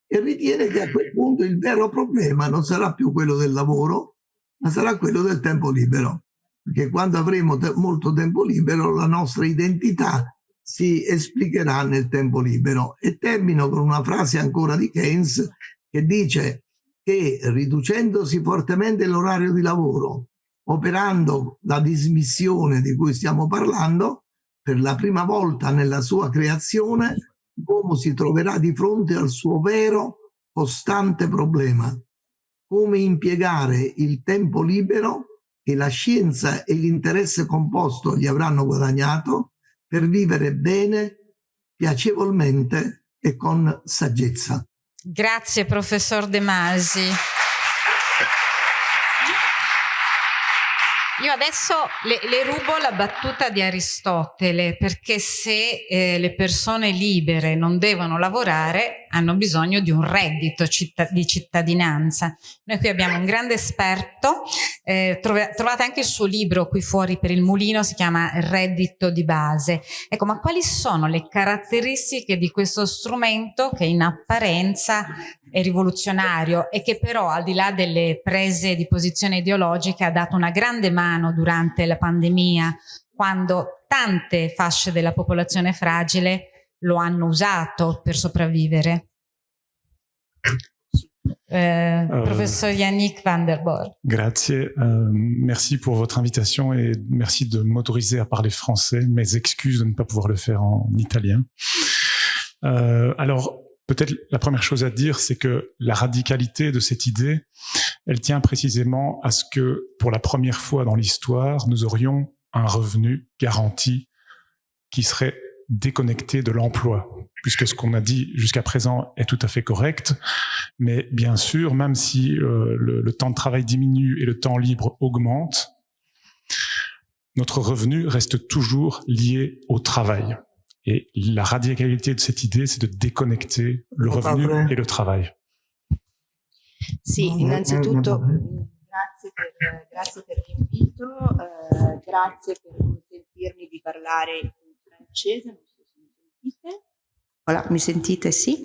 e ritiene che a quel punto il vero problema non sarà più quello del lavoro, ma sarà quello del tempo libero. Perché quando avremo te molto tempo libero la nostra identità si esplicherà nel tempo libero. E termino con una frase ancora di Keynes che dice che riducendosi fortemente l'orario di lavoro, operando la dismissione di cui stiamo parlando, per la prima volta nella sua creazione l'uomo si troverà di fronte al suo vero costante problema. Come impiegare il tempo libero che la scienza e l'interesse composto gli avranno guadagnato per vivere bene, piacevolmente e con saggezza. Grazie professor De Masi. Io adesso le, le, rubo la battuta di Aristotele perché se eh, le persone libere non devono lavorare, hanno bisogno di un reddito citt di cittadinanza. Noi qui abbiamo un grande esperto, eh, trovate anche il suo libro qui fuori per il mulino, si chiama Reddito di base. Ecco, ma quali sono le caratteristiche di questo strumento che in apparenza è rivoluzionario e che però al di là delle prese di posizione ideologiche ha dato una grande mano durante la pandemia quando tante fasce della popolazione fragile lo hanno usato per sopravvivere. Euh, euh, professeur Yannick van der Borg. Grazie, euh, merci pour votre invitation et merci de m'autoriser à parler français. Mes excuses de ne pas pouvoir le faire en italien. Euh, alors, peut-être la première chose à dire, c'est que la radicalité de cette idée, elle tient précisément à ce que, pour la première fois dans l'histoire, nous aurions un revenu garanti qui serait déconnecté de l'emploi, puisque ce qu'on a dit jusqu'à présent est tout à fait correct. Mais bien sûr, même si euh, le, le, temps de travail diminue et le temps libre augmente, notre revenu reste toujours lié au travail. Et la radicalité de cette idée, c'est de déconnecter le revenu et le travail. Sì, innanzitutto grazie per, grazie per l'invito, eh, grazie per consentirmi di parlare francese, non so se mi sentite. Voilà, mi sentite? Sì.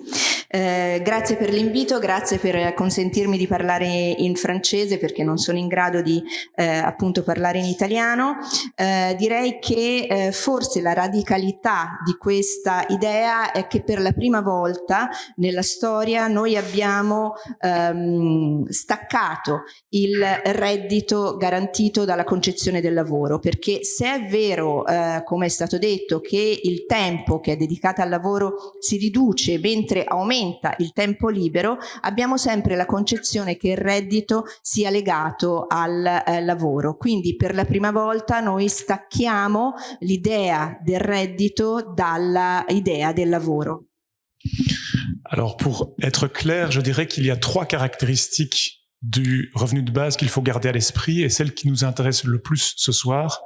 Eh, grazie per l'invito, grazie per consentirmi di parlare in francese perché non sono in grado di eh, appunto parlare in italiano. Eh, direi che eh, forse la radicalità di questa idea è che per la prima volta nella storia noi abbiamo ehm, staccato il reddito garantito dalla concezione del lavoro perché se è vero, eh, come è stato detto, che il tempo che è dedicato al lavoro si riduce mentre aumenta il tempo libero, abbiamo sempre la concezione che il reddito sia legato al eh, lavoro. Quindi per la prima volta noi stacchiamo l'idea del reddito dall'idea del lavoro. Alors pour être clair, je dirais qu'il y a trois caractéristiques du revenu de base qu'il faut garder à l'esprit et celle qui nous intéresse le plus ce soir,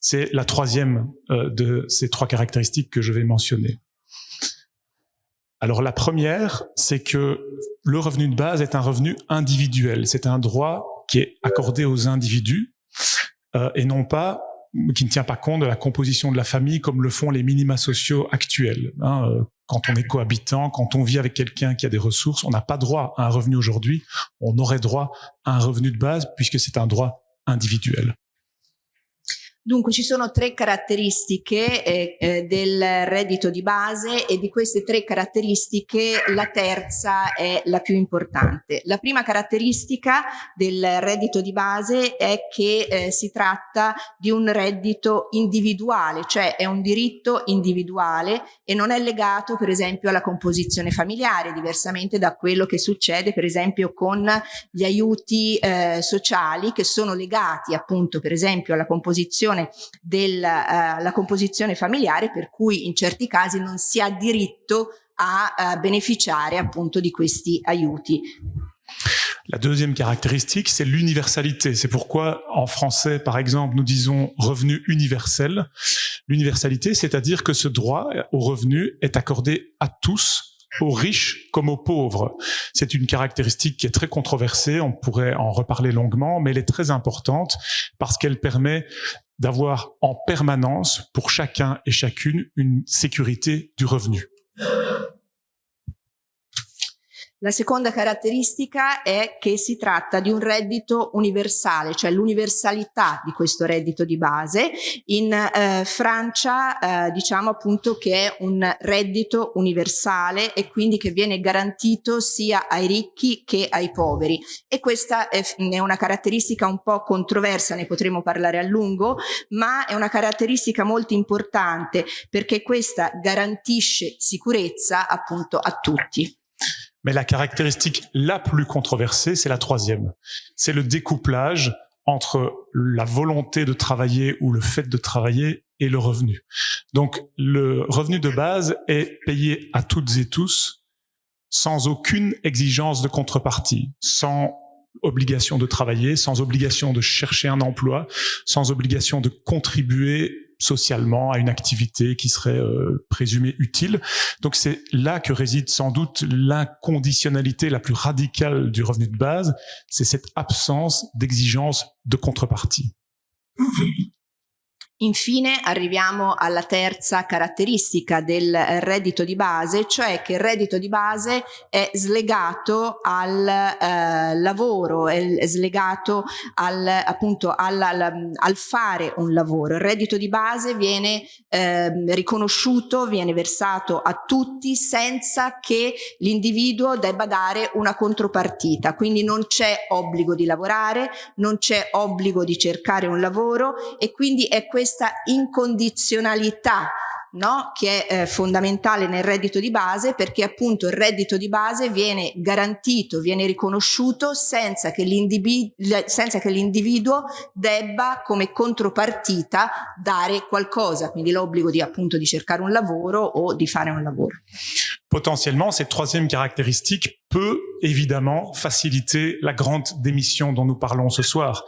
c'est la troisième euh, de ces trois caractéristiques que je vais mentionner. Alors la première, c'est que le revenu de base est un revenu individuel. C'est un droit qui est accordé aux individus euh, et non pas qui ne tient pas compte de la composition de la famille comme le font les minima sociaux actuels. Hein, euh, quand on est cohabitant, quand on vit avec quelqu'un qui a des ressources, on n'a pas droit à un revenu aujourd'hui. On aurait droit à un revenu de base puisque c'est un droit individuel. Dunque ci sono tre caratteristiche eh, eh, del reddito di base e di queste tre caratteristiche la terza è la più importante. La prima caratteristica del reddito di base è che eh, si tratta di un reddito individuale, cioè è un diritto individuale e non è legato per esempio alla composizione familiare, diversamente da quello che succede per esempio con gli aiuti eh, sociali che sono legati appunto per esempio alla composizione composizione della uh, composizione familiare per cui in certi casi non si ha diritto a uh, beneficiare appunto di questi. La deuxième caractéristique, c'est l'universalité. C'est pourquoi en français, par exemple, nous disons revenu universel. L'universalité, c'est-à-dire que ce droit au revenu est accordé à tous aux riches comme aux pauvres. C'est une caractéristique qui est très controversée, on pourrait en reparler longuement, mais elle est très importante parce qu'elle permet d'avoir en permanence pour chacun et chacune une sécurité du revenu. La seconda caratteristica è che si tratta di un reddito universale, cioè l'universalità di questo reddito di base. In eh, Francia eh, diciamo appunto che è un reddito universale e quindi che viene garantito sia ai ricchi che ai poveri. E questa è, è una caratteristica un po' controversa, ne potremo parlare a lungo, ma è una caratteristica molto importante perché questa garantisce sicurezza appunto a tutti. Mais la caractéristique la plus controversée, c'est la troisième. C'est le découplage entre la volonté de travailler ou le fait de travailler et le revenu. Donc le revenu de base est payé à toutes et tous sans aucune exigence de contrepartie, sans obligation de travailler, sans obligation de chercher un emploi, sans obligation de contribuer socialement à une activité qui serait euh, présumée utile. Donc c'est là que réside sans doute l'inconditionnalité la plus radicale du revenu de base, c'est cette absence d'exigence de contrepartie. Infine arriviamo alla terza caratteristica del reddito di base, cioè che il reddito di base è slegato al eh, lavoro, è slegato al, appunto al, al, al, fare un lavoro. Il reddito di base viene eh, riconosciuto, viene versato a tutti senza che l'individuo debba dare una contropartita, quindi non c'è obbligo di lavorare, non c'è obbligo di cercare un lavoro e quindi è questo questa incondizionalità no? che è eh, fondamentale nel reddito di base perché appunto il reddito di base viene garantito, viene riconosciuto senza che l'individuo debba come contropartita dare qualcosa, quindi l'obbligo di appunto di cercare un lavoro o di fare un lavoro. Potentiellement, cette troisième caractéristique peut évidemment faciliter la grande démission dont nous parlons ce soir.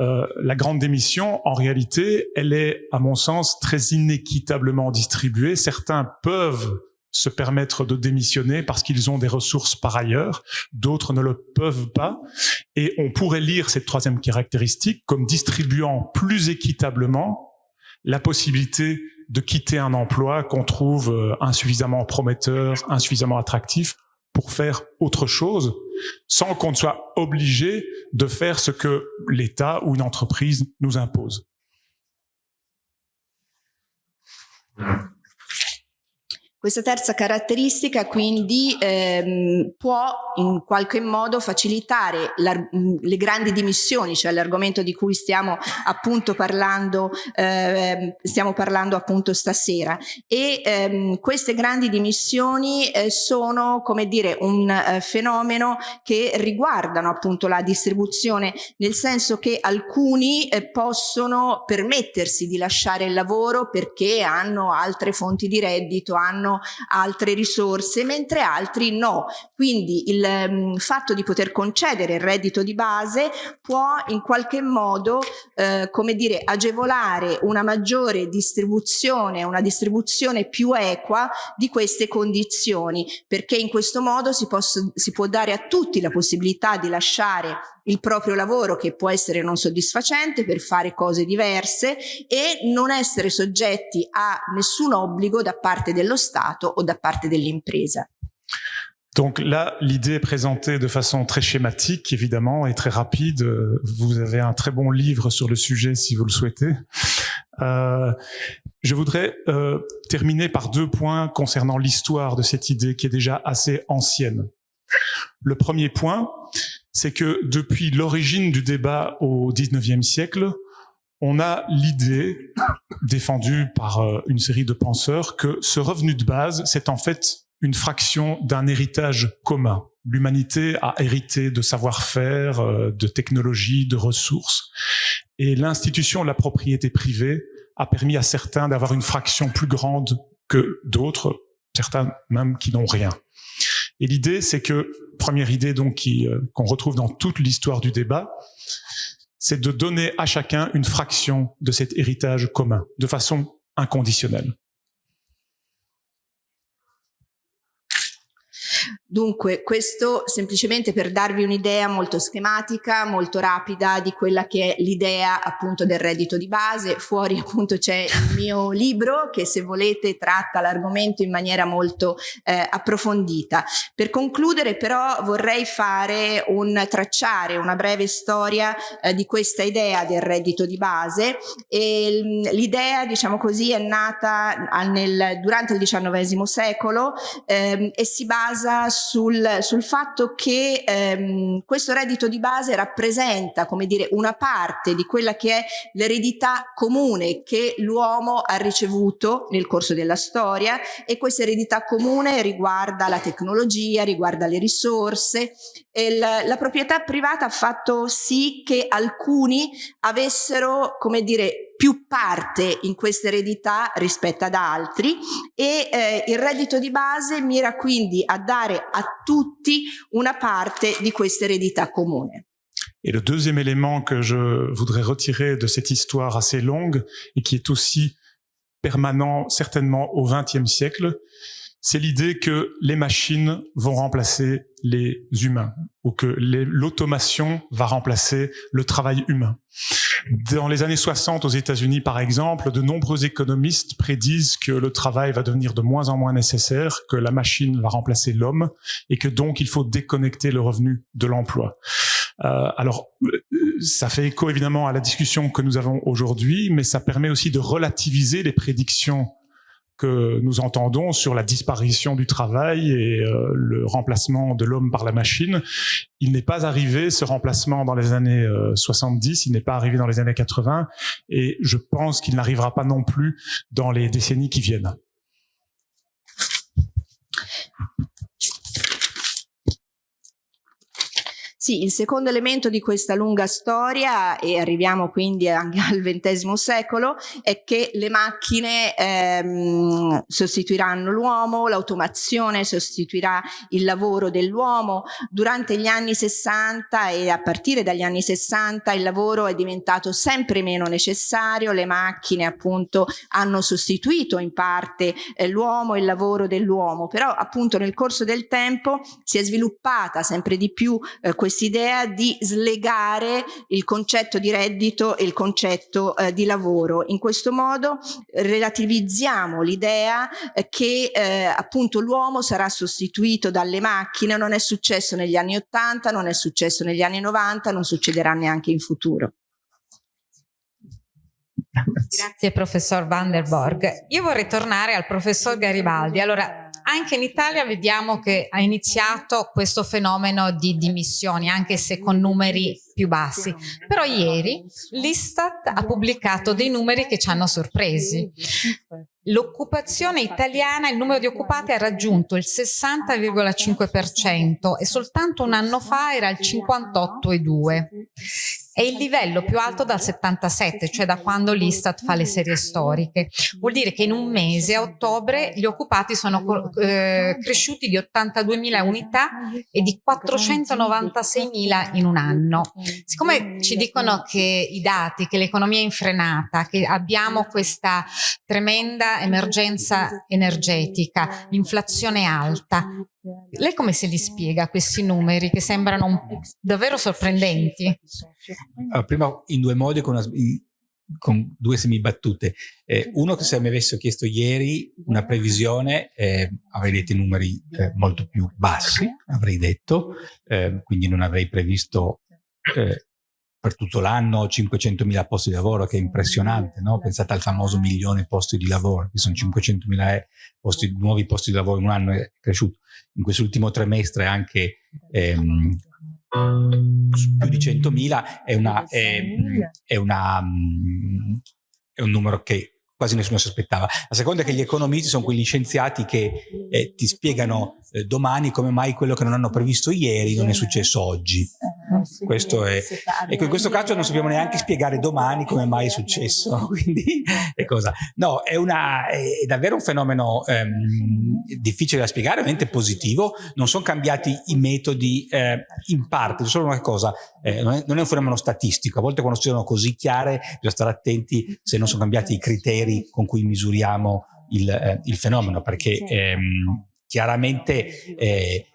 Euh, la grande démission, en réalité, elle est, à mon sens, très inéquitablement distribuée. Certains peuvent se permettre de démissionner parce qu'ils ont des ressources par ailleurs, d'autres ne le peuvent pas. Et on pourrait lire cette troisième caractéristique comme distribuant plus équitablement la possibilité de quitter un emploi qu'on trouve euh, insuffisamment prometteur, insuffisamment attractif pour faire autre chose sans qu'on soit obligé de faire ce que l'État ou une entreprise nous impose. Questa terza caratteristica quindi ehm, può in qualche modo facilitare le grandi dimissioni, cioè l'argomento di cui stiamo appunto parlando, eh, stiamo parlando appunto stasera. E ehm, queste grandi dimissioni eh, sono, come dire, un eh, fenomeno che riguardano appunto la distribuzione, nel senso che alcuni eh, possono permettersi di lasciare il lavoro perché hanno altre fonti di reddito, hanno altre risorse, mentre altri no. Quindi il um, fatto di poter concedere il reddito di base può in qualche modo, eh, come dire, agevolare una maggiore distribuzione, una distribuzione più equa di queste condizioni, perché in questo modo si, posso, si può dare a tutti la possibilità di lasciare il proprio lavoro che può essere non soddisfacente per fare cose diverse e non essere soggetti a nessun obbligo da parte dello Stato o da parte dell'impresa. Donc là, l'idée est présentée de façon très schématique, évidemment, et très rapide. Vous avez un très bon livre sur le sujet si vous le souhaitez. Euh, je voudrais euh, terminer par deux points concernant l'histoire de cette idée qui est déjà assez ancienne. Le premier point, c'est que depuis l'origine du débat au 19e siècle, on a l'idée défendue par euh, une série de penseurs que ce revenu de base, c'est en fait une fraction d'un héritage commun. L'humanité a hérité de savoir-faire, euh, de technologies, de ressources. Et l'institution de la propriété privée a permis à certains d'avoir une fraction plus grande que d'autres, certains même qui n'ont rien. Et l'idée, c'est que, première idée donc euh, qu'on retrouve dans toute l'histoire du débat, c'est de donner à chacun une fraction de cet héritage commun, de façon inconditionnelle. Dunque, questo semplicemente per darvi un'idea molto schematica, molto rapida di quella che è l'idea appunto del reddito di base. Fuori appunto c'è il mio libro che se volete tratta l'argomento in maniera molto eh, approfondita. Per concludere però vorrei fare un tracciare una breve storia eh, di questa idea del reddito di base e l'idea diciamo così è nata nel, durante il XIX secolo eh, e si basa sul, sul fatto che ehm, questo reddito di base rappresenta, come dire, una parte di quella che è l'eredità comune che l'uomo ha ricevuto nel corso della storia e questa eredità comune riguarda la tecnologia, riguarda le risorse e la, proprietà privata ha fatto sì che alcuni avessero, come dire, più parte in questa eredità rispetto ad altri e eh, il reddito di base mira quindi a dare a tutti una parte di questa eredità comune. Et le deuxième élément que je voudrais retirer de cette histoire assez longue et qui est aussi permanent certainement au XXe siècle, c'est l'idée que les machines vont remplacer les humains ou que l'automation va remplacer le travail humain. Dans les années 60 aux États-Unis, par exemple, de nombreux économistes prédisent que le travail va devenir de moins en moins nécessaire, que la machine va remplacer l'homme et que donc il faut déconnecter le revenu de l'emploi. Euh, alors, ça fait écho évidemment à la discussion que nous avons aujourd'hui, mais ça permet aussi de relativiser les prédictions que nous entendons sur la disparition du travail et euh, le remplacement de l'homme par la machine. Il n'est pas arrivé, ce remplacement, dans les années 70, euh, il n'est pas arrivé dans les années 80, et je pense qu'il n'arrivera pas non plus dans les décennies qui viennent. Sì, il secondo elemento di questa lunga storia, e arriviamo quindi anche al XX secolo, è che le macchine ehm, sostituiranno l'uomo, l'automazione sostituirà il lavoro dell'uomo. Durante gli anni 60 e a partire dagli anni 60 il lavoro è diventato sempre meno necessario, le macchine appunto hanno sostituito in parte eh, l'uomo e il lavoro dell'uomo, però appunto nel corso del tempo si è sviluppata sempre di più eh, questa quest'idea di slegare il concetto di reddito e il concetto eh, di lavoro. In questo modo relativizziamo l'idea eh, che eh, appunto l'uomo sarà sostituito dalle macchine, non è successo negli anni 80, non è successo negli anni 90, non succederà neanche in futuro. Grazie professor Van der Borg. Io vorrei tornare al professor Garibaldi. Allora, anche in Italia vediamo che ha iniziato questo fenomeno di dimissioni, anche se con numeri più bassi. Però ieri l'Istat ha pubblicato dei numeri che ci hanno sorpresi. L'occupazione italiana, il numero di occupati ha raggiunto il 60,5% e soltanto un anno fa era il 58,2%. È il livello più alto dal 77, cioè da quando l'Istat fa le serie storiche. Vuol dire che in un mese, a ottobre, gli occupati sono eh, cresciuti di 82.000 unità e di 496.000 in un anno. Siccome ci dicono che i dati, che l'economia è infrenata, che abbiamo questa tremenda emergenza energetica, l'inflazione alta, lei come se li spiega questi numeri che sembrano davvero sorprendenti? Allora, prima in due modi con, una, con due semibattute. Eh, uno che se mi avesse chiesto ieri una previsione eh, avrei detto numeri eh, molto più bassi, avrei detto, eh, quindi non avrei previsto eh, per tutto l'anno 500.000 posti di lavoro, che è impressionante, no? Pensate al famoso milione di posti di lavoro, che sono 500.000 posti, nuovi posti di lavoro in un anno è cresciuto. In quest'ultimo trimestre anche ehm, più di 100.000 è, una, è, è, una, è un numero che quasi nessuno si aspettava. La seconda è che gli economisti sono quegli scienziati che eh, ti spiegano eh, domani come mai quello che non hanno previsto ieri non è successo oggi. Questo è, ecco, in questo caso non sappiamo neanche spiegare domani come mai è successo, quindi è cosa. No, è, una, è davvero un fenomeno ehm, difficile da spiegare, ovviamente positivo, non sono cambiati i metodi eh, in parte, solo una cosa, eh, non, è, non, è, un fenomeno statistico, a volte quando sono così chiare bisogna stare attenti se non sono cambiati i criteri con cui misuriamo il, eh, il fenomeno, perché ehm, chiaramente eh,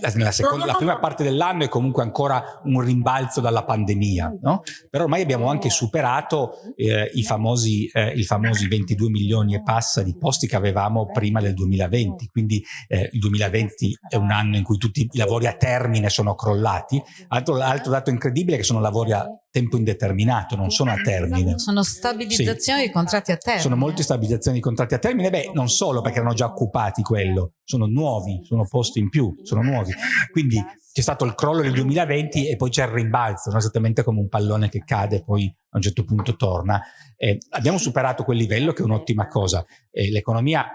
la, seconda, la, prima parte dell'anno è comunque ancora un rimbalzo dalla pandemia, no? però ormai abbiamo anche superato eh, i, famosi, eh, i, famosi, 22 milioni e passa di posti che avevamo prima del 2020, quindi eh, il 2020 è un anno in cui tutti i lavori a termine sono crollati. Altro, altro dato incredibile è che sono lavori a tempo indeterminato, non sono a termine. Sono stabilizzazioni sì. di contratti a termine. Sono molte stabilizzazioni di contratti a termine, beh non solo perché erano già occupati quello, sono nuovi, sono posti in più, sono nuovi. Quindi c'è stato il crollo del 2020 e poi c'è il rimbalzo, no? esattamente come un pallone che cade e poi a un certo punto torna. Eh, abbiamo superato quel livello che è un'ottima cosa. Eh, L'economia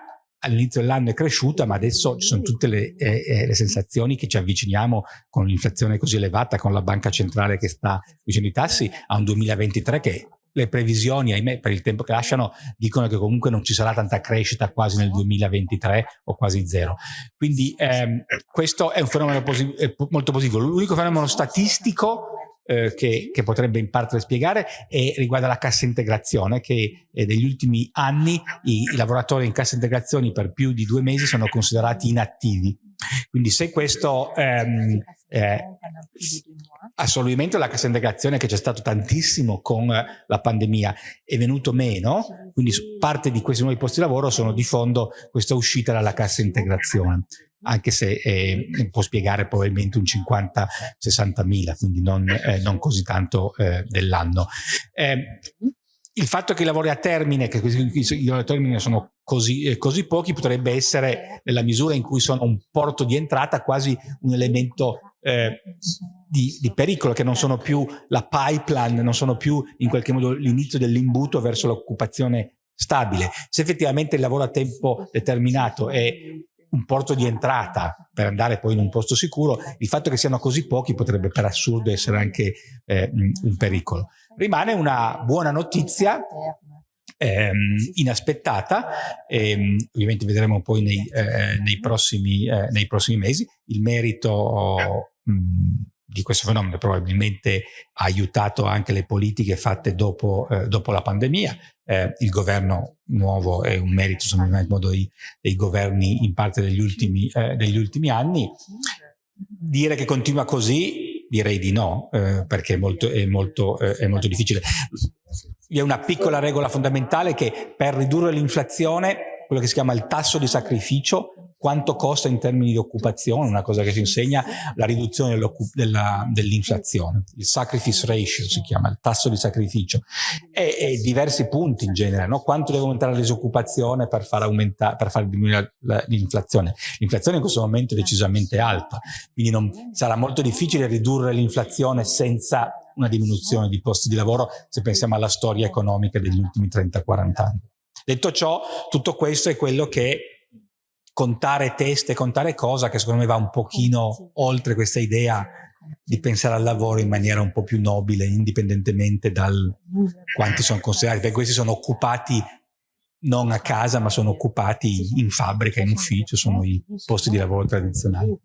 all'inizio dell'anno è cresciuta, ma adesso ci sono tutte le, eh, eh, le sensazioni che ci avviciniamo con l'inflazione così elevata, con la banca centrale che sta vicino ai tassi, a un 2023 che le previsioni, ahimè, per il tempo che lasciano, dicono che comunque non ci sarà tanta crescita quasi nel 2023 o quasi zero. Quindi ehm, questo è un fenomeno posi molto positivo. L'unico fenomeno statistico eh, che, che, potrebbe in parte spiegare e riguarda la cassa integrazione che eh, negli ultimi anni i, i lavoratori in cassa integrazione per più di due mesi sono considerati inattivi. Quindi se questo ehm, eh, assolutamente la cassa integrazione che c'è stato tantissimo con la pandemia è venuto meno, quindi parte di questi nuovi posti di lavoro sono di fondo questa uscita dalla cassa integrazione anche se eh, può spiegare probabilmente un 50-60 mila, quindi non, eh, non, così tanto eh, dell'anno. Il fatto che i lavori a termine, che i lavori a termine sono così, così, pochi, potrebbe essere, nella misura in cui sono un porto di entrata, quasi un elemento eh, di, di, pericolo, che non sono più la pipeline, non sono più in qualche modo l'inizio dell'imbuto verso l'occupazione stabile. Se effettivamente il lavoro a tempo determinato è un porto di entrata per andare poi in un posto sicuro, il fatto che siano così pochi potrebbe per assurdo essere anche eh, un pericolo. Rimane una buona notizia ehm, inaspettata, ehm, ovviamente vedremo poi nei, eh, nei, prossimi, eh, nei, prossimi, mesi, il merito mh, di questo fenomeno probabilmente ha aiutato anche le politiche fatte dopo, eh, dopo la pandemia. Eh, il governo nuovo è un merito, secondo me, dei, dei governi in parte degli ultimi, eh, degli ultimi anni. Dire che continua così direi di no, eh, perché è molto, è, molto, eh, è molto difficile. Vi è una piccola regola fondamentale che per ridurre l'inflazione, quello che si chiama il tasso di sacrificio, quanto costa in termini di occupazione, una cosa che si insegna, la riduzione dell'inflazione, il sacrifice ratio si chiama, il tasso di sacrificio, e, e diversi punti in genere, no? quanto deve aumentare la disoccupazione per far, per far diminuire l'inflazione. L'inflazione in questo momento è decisamente alta, quindi non, sarà molto difficile ridurre l'inflazione senza una diminuzione di posti di lavoro se pensiamo alla storia economica degli ultimi 30-40 anni. Detto ciò, tutto questo è quello che contare teste, contare cosa, che secondo me va un pochino oltre questa idea di pensare al lavoro in maniera un po' più nobile, indipendentemente dal quanti sono considerati, perché questi sono occupati non a casa, ma sono occupati in fabbrica, in ufficio, sono i posti di lavoro tradizionali.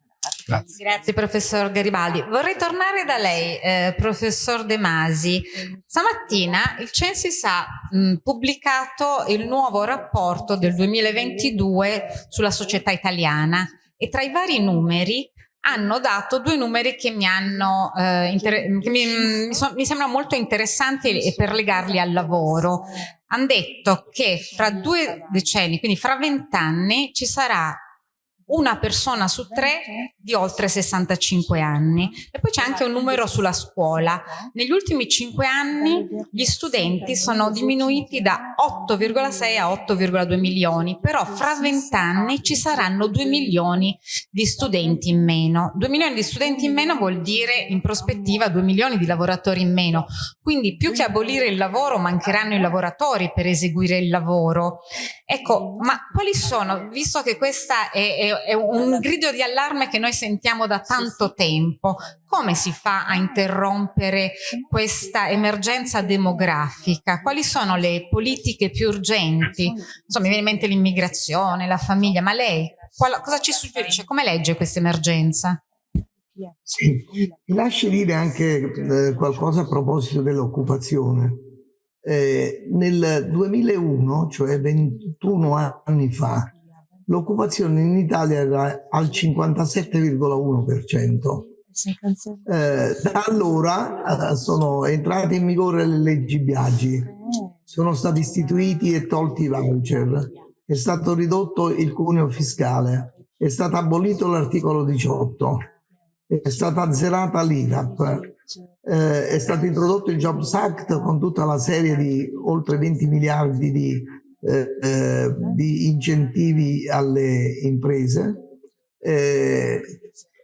Grazie. Grazie professor Garibaldi. Vorrei tornare da lei, eh, professor De Masi. Stamattina il Censis ha mh, pubblicato il nuovo rapporto del 2022 sulla società italiana e tra i vari numeri hanno dato due numeri che mi, hanno, eh, che mi, mi, so, mi sembrano molto interessanti e per legarli al lavoro. Hanno detto che fra due decenni, quindi fra vent'anni, ci sarà una persona su tre di oltre 65 anni. E poi c'è anche un numero sulla scuola. Negli ultimi 5 anni gli studenti sono diminuiti da 8,6 a 8,2 milioni, però fra 20 anni ci saranno 2 milioni di studenti in meno. 2 milioni di studenti in meno vuol dire in prospettiva 2 milioni di lavoratori in meno. Quindi più che abolire il lavoro mancheranno i lavoratori per eseguire il lavoro. Ecco, ma quali sono, visto che questa è, è è un grido di allarme che noi sentiamo da tanto tempo. Come si fa a interrompere questa emergenza demografica? Quali sono le politiche più urgenti? Insomma, mi viene in mente l'immigrazione, la famiglia, ma lei cosa ci suggerisce? Come legge questa emergenza? Sì, mi lasci dire anche eh, qualcosa a proposito dell'occupazione. Eh, nel 2001, cioè 21 anni fa, l'occupazione in Italia era al 57,1%. Eh, da allora eh, sono entrate in vigore le leggi Biagi, sono stati istituiti e tolti i voucher, è stato ridotto il cuneo fiscale, è stato abolito l'articolo 18, è stata azzerata l'IRAP, eh, è stato introdotto il Jobs Act con tutta la serie di oltre 20 miliardi di eh, eh, di incentivi alle imprese. Eh,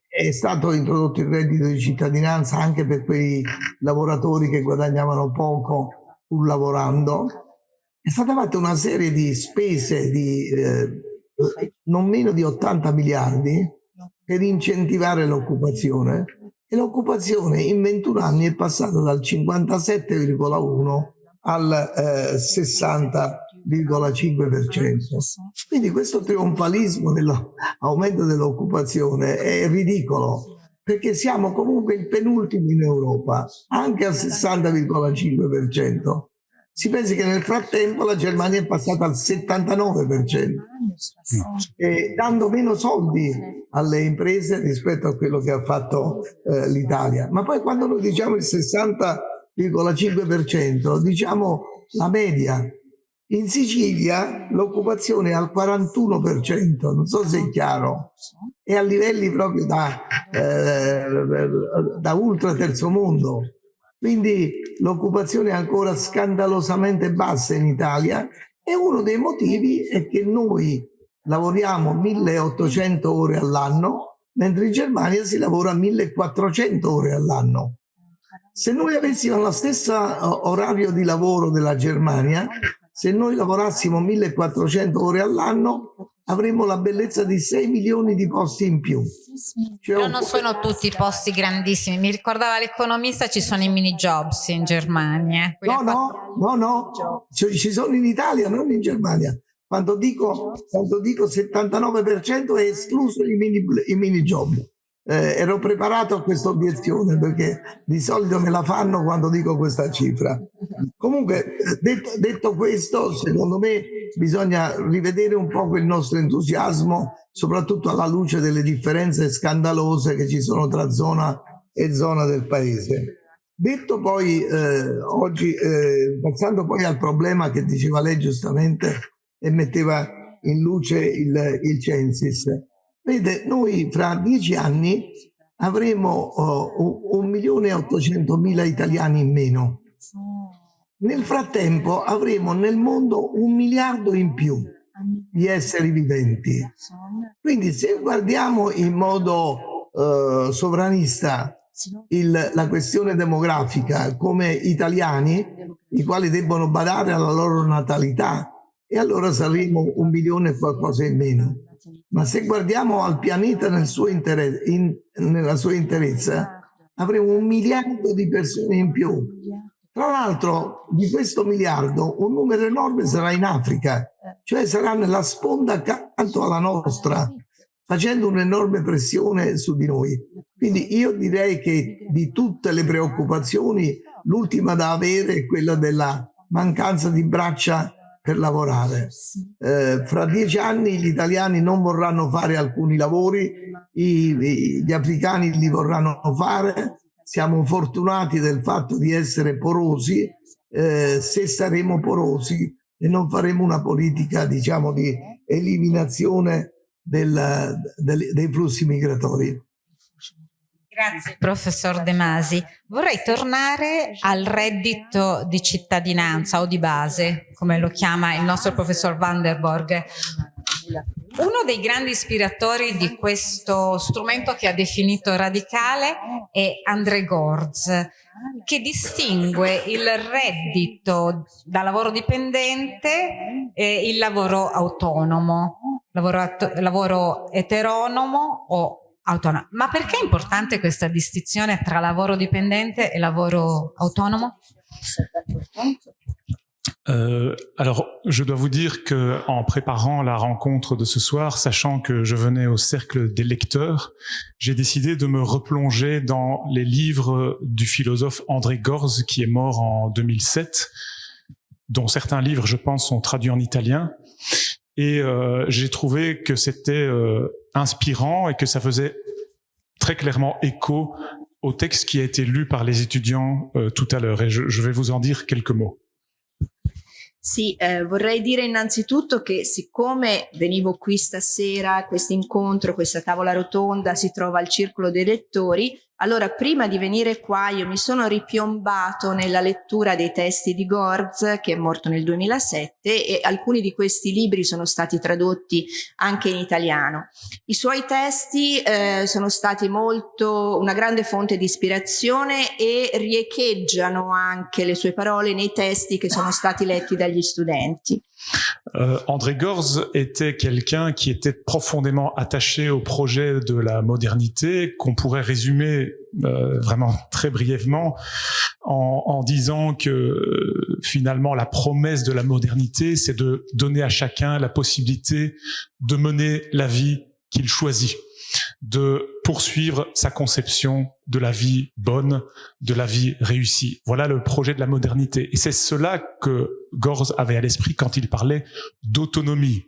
è stato introdotto il reddito di cittadinanza anche per quei lavoratori che guadagnavano poco pur lavorando. È stata fatta una serie di spese di eh, non meno di 80 miliardi per incentivare l'occupazione e l'occupazione in 21 anni è passata dal 57,1 al eh, 60 quindi questo trionfalismo dell'aumento dell'occupazione è ridicolo. perché siamo comunque il penultimo in Europa, anche al 60,5%. Si pensi che nel frattempo la Germania è passata al 79%, e dando meno soldi alle imprese rispetto a quello che ha fatto eh, l'Italia. Ma poi quando noi diciamo il 60,5%, diciamo la media. In Sicilia l'occupazione è al 41%, non so se è chiaro, è a livelli proprio da, eh, da ultra terzo mondo. Quindi l'occupazione è ancora scandalosamente bassa in Italia e uno dei motivi è che noi lavoriamo 1800 ore all'anno, mentre in Germania si lavora 1400 ore all'anno. Se noi avessimo lo stesso orario di lavoro della Germania, se noi lavorassimo 1400 ore all'anno, avremmo la bellezza di 6 milioni di posti in più. Cioè Però non sono tutti posti grandissimi. Mi ricordava l'economista, ci sono i mini jobs in Germania. No, no, no, no, ci sono in Italia, non in Germania. Quando dico, quando dico 79% è escluso i mini, i mini job. Eh, ero preparato a questa obiezione perché di solito me la fanno quando dico questa cifra. Comunque, detto, detto questo, secondo me bisogna rivedere un po' il nostro entusiasmo, soprattutto alla luce delle differenze scandalose che ci sono tra zona e zona del paese. Detto poi eh, oggi, eh, passando poi al problema che diceva lei giustamente e metteva in luce il, il Censis, Vede, noi fra dieci anni avremo oh, un milione e ottocentomila italiani in meno. Nel frattempo avremo nel mondo un miliardo in più di esseri viventi. Quindi se guardiamo in modo eh, sovranista il, la questione demografica come italiani, i quali debbono badare alla loro natalità, e allora saremo un milione e qualcosa in meno. Ma se guardiamo al pianeta nel suo in, nella sua interezza, avremo un miliardo di persone in più. Tra l'altro, di questo miliardo, un numero enorme sarà in Africa, cioè sarà nella sponda accanto alla nostra, facendo un'enorme pressione su di noi. Quindi io direi che di tutte le preoccupazioni, l'ultima da avere è quella della mancanza di braccia per lavorare. Eh, fra dieci anni gli italiani non vorranno fare alcuni lavori, i, gli africani li vorranno fare. Siamo fortunati del fatto di essere porosi, eh, se saremo porosi e non faremo una politica diciamo di eliminazione del, del, dei flussi migratori. Grazie professor De Masi. Vorrei tornare al reddito di cittadinanza o di base, come lo chiama il nostro professor Vanderborg. Uno dei grandi ispiratori di questo strumento che ha definito radicale è André Gorz, che distingue il reddito da lavoro dipendente e il lavoro autonomo, lavoro, lavoro eteronomo o autonoma. Ma perché è importante questa distinzione tra lavoro dipendente et lavoro autonomo? Euh, alors, je dois vous dire que en préparant la rencontre de ce soir, sachant que je venais au cercle des lecteurs, j'ai décidé de me replonger dans les livres du philosophe André Gorz, qui est mort en 2007, dont certains livres, je pense, sont traduits en italien. Et euh, j'ai trouvé que c'était euh, inspirant et que ça faisait très clairement écho au texte qui a été lu par les étudiants euh, tout à l'heure. Et je, vais vous en dire quelques mots. Sì, eh, vorrei dire innanzitutto che siccome venivo qui stasera, questo incontro, questa tavola rotonda si trova al Circolo dei Lettori, allora prima di venire qua io mi sono ripiombato nella lettura dei testi di Gorz, che è morto nel 2007, e alcuni di questi libri sono stati tradotti anche in italiano. I suoi testi eh, sono stati molto una grande fonte di ispirazione e riecheggiano anche le sue parole nei testi che sono stati letti dagli studenti. Euh, André Gorz était quelqu'un qui était profondément attaché au projet de la modernité, qu'on pourrait résumer euh, vraiment très brièvement en, disant que euh, finalement la promesse de la modernité, c'est de donner à chacun la possibilité de mener la vie qu'il choisit. de poursuivre sa conception de la vie bonne, de la vie réussie. Voilà le projet de la modernité. Et c'est cela que Gorz avait à l'esprit quand il parlait d'autonomie,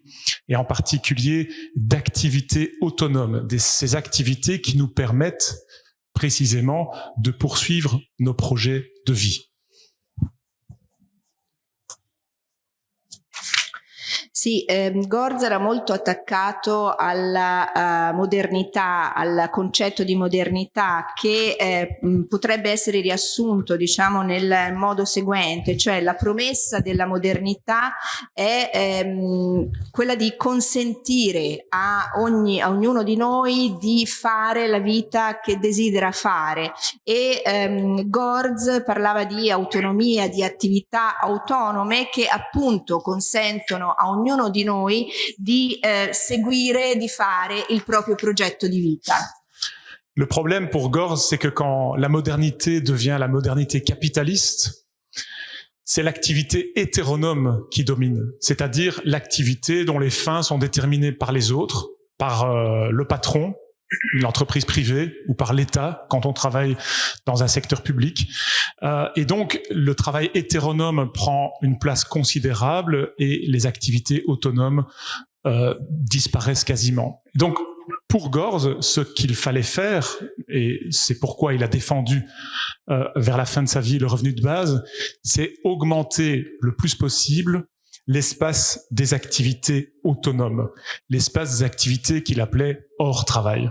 et en particulier d'activités autonomes, ces activités qui nous permettent précisément de poursuivre nos projets de vie. Sì, ehm, Gorz era molto attaccato alla uh, modernità, al concetto di modernità che eh, potrebbe essere riassunto diciamo nel modo seguente, cioè la promessa della modernità è ehm, quella di consentire a, ogni, a ognuno di noi di fare la vita che desidera fare. E ehm, Gorz parlava di autonomia, di attività autonome che appunto consentono a ognuno ognuno di noi di eh, seguire, di fare il proprio progetto. Le problème pour Gorz, c'est que quand la modernité devient la modernité capitaliste, c'est l'activité hétéronome qui domine, c'est-à-dire l'activité dont les fins sont déterminées par les autres, par euh, le patron, une entreprise privée ou par l'État quand on travaille dans un secteur public. Euh, et donc, le travail hétéronome prend une place considérable et les activités autonomes euh, disparaissent quasiment. Donc, pour Gorz, ce qu'il fallait faire, et c'est pourquoi il a défendu euh, vers la fin de sa vie le revenu de base, c'est augmenter le plus possible l'espace des activités autonomes, l'espace des activités qu'il appelait hors travail.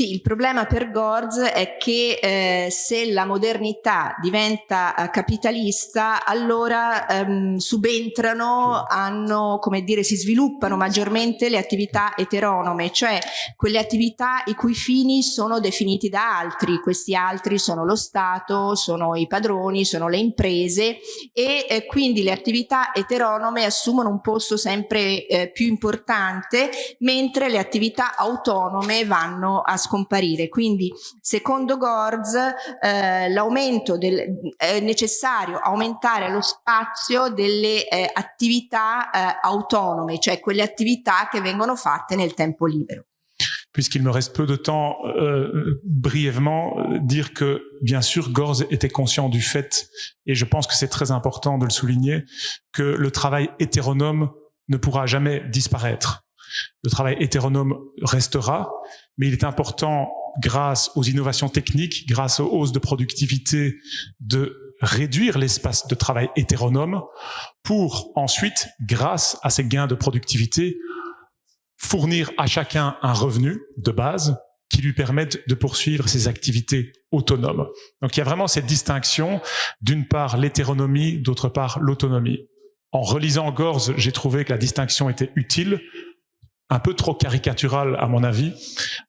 Sì, il problema per Gorz è che eh, se la modernità diventa eh, capitalista, allora ehm, subentrano, hanno, come dire, si sviluppano maggiormente le attività eteronome, cioè quelle attività i cui fini sono definiti da altri. Questi altri sono lo Stato, sono i padroni, sono le imprese e eh, quindi le attività eteronome assumono un posto sempre eh, più importante, mentre le attività autonome vanno a scomparire. Quindi, secondo Gorz, eh, l'aumento del, è necessario aumentare lo spazio delle eh, attività eh, autonome, cioè quelle attività che vengono fatte nel tempo libero. Puisqu'il me reste peu de temps, euh, brièvement, dire que, bien sûr, Gorz était conscient du fait, et je pense que c'est très important de le souligner, que le travail hétéronome ne pourra jamais disparaître. Le travail hétéronome restera, mais il est important, grâce aux innovations techniques, grâce aux hausses de productivité, de réduire l'espace de travail hétéronome pour ensuite, grâce à ces gains de productivité, fournir à chacun un revenu de base qui lui permette de poursuivre ses activités autonomes. Donc il y a vraiment cette distinction, d'une part l'hétéronomie, d'autre part l'autonomie. En relisant Gorz, j'ai trouvé que la distinction était utile, un peu trop caricatural à mon avis.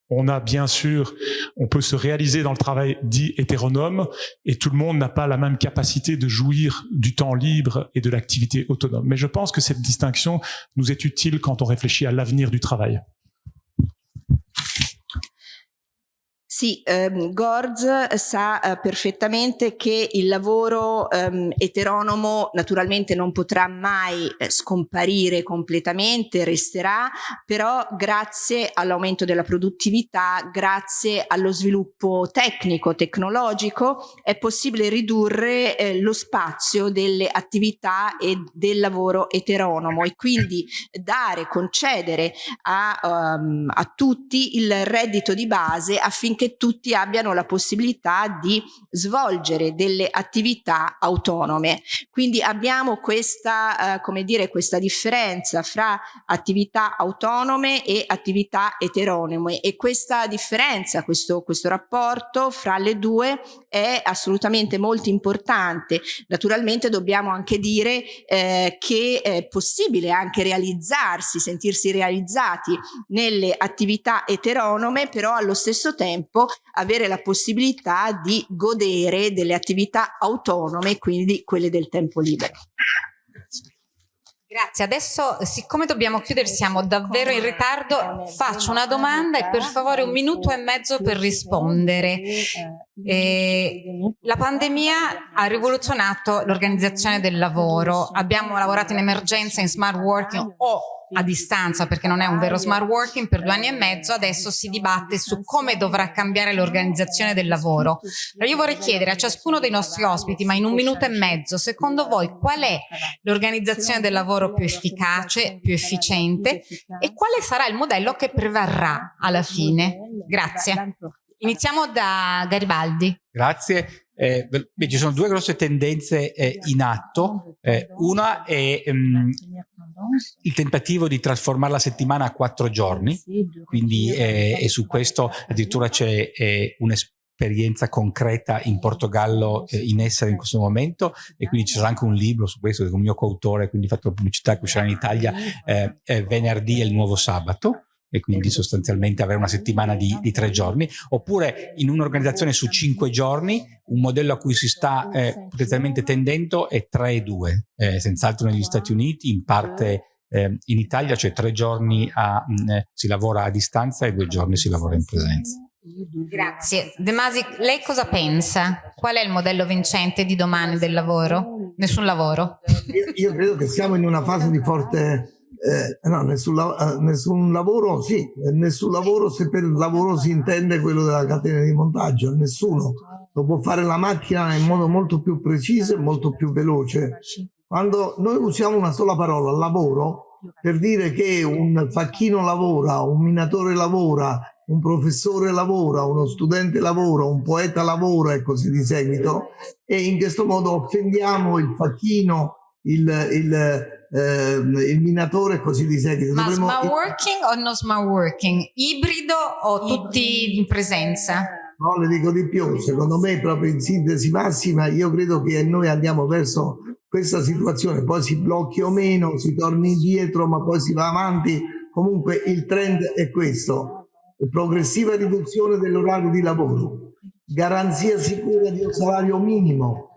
On a bien sûr, on peut se réaliser dans le travail dit hétéronome et tout le monde n'a pas la même capacité de jouir du temps libre et de l'activité autonome. Mais je pense que cette distinction nous est utile quand on réfléchit à l'avenir du travail. Sì, ehm, Gorz sa eh, perfettamente che il lavoro ehm, eteronomo naturalmente non potrà mai eh, scomparire completamente, resterà, però grazie all'aumento della produttività, grazie allo sviluppo tecnico, tecnologico, è possibile ridurre eh, lo spazio delle attività e del lavoro eteronomo e quindi dare, concedere a, um, a tutti il reddito di base affinché che tutti abbiano la possibilità di svolgere delle attività autonome. Quindi abbiamo questa, eh, come dire, questa differenza fra attività autonome e attività eteronome e questa differenza, questo, questo rapporto fra le due è assolutamente molto importante. Naturalmente dobbiamo anche dire eh, che è possibile anche realizzarsi, sentirsi realizzati nelle attività eteronome, però allo stesso tempo tempo avere la possibilità di godere delle attività autonome, quindi quelle del tempo libero. Grazie, adesso siccome dobbiamo chiudere, siamo davvero in ritardo, faccio una domanda e per favore un minuto e mezzo per rispondere. Eh, la pandemia ha rivoluzionato l'organizzazione del lavoro, abbiamo lavorato in emergenza, in smart working o a distanza perché non è un vero smart working per due anni e mezzo, adesso si dibatte su come dovrà cambiare l'organizzazione del lavoro. Allora io vorrei chiedere a ciascuno dei nostri ospiti, ma in un minuto e mezzo, secondo voi qual è l'organizzazione del lavoro più efficace, più efficiente e quale sarà il modello che prevarrà alla fine? Grazie. Iniziamo da Garibaldi. Grazie. Eh, beh, ci sono due grosse tendenze eh, in atto. Eh, una è um, il tentativo di trasformare la settimana a quattro giorni, quindi eh, e su questo addirittura c'è eh, un'esperienza concreta in Portogallo eh, in essere in questo momento. E quindi ci sarà anche un libro su questo con il mio coautore, quindi fatto la pubblicità che uscirà in Italia venerdì e il nuovo sabato e quindi sostanzialmente avere una settimana di, di tre giorni, oppure in un'organizzazione su cinque giorni, un modello a cui si sta eh, potenzialmente tendendo è 3 e 2, eh, senz'altro negli Stati Uniti, in parte eh, in Italia, cioè tre giorni a, mh, eh, si lavora a distanza e due giorni si lavora in presenza. Grazie. De Masi, lei cosa pensa? Qual è il modello vincente di domani del lavoro? Nessun lavoro? Io, io credo che siamo in una fase di forte eh, no, nessun, eh, nessun, lavoro, sì, nessun lavoro se per lavoro si intende quello della catena di montaggio, nessuno lo può fare la macchina in modo molto più preciso e molto più veloce. Quando noi usiamo una sola parola, lavoro, per dire che un facchino lavora, un minatore lavora, un professore lavora, uno studente lavora, un poeta lavora e così di seguito, e in questo modo offendiamo il facchino, il, il eh, il minatore e così di seguito. Ma Dovremmo... smart working o no smart working? Ibrido o tutti in presenza? No, le dico di più, secondo me proprio in sintesi massima. Io credo che noi andiamo verso questa situazione, poi si blocchi o meno, si torni indietro ma poi si va avanti, comunque il trend è questo, progressiva riduzione dell'orario di lavoro, garanzia sicura di un salario minimo,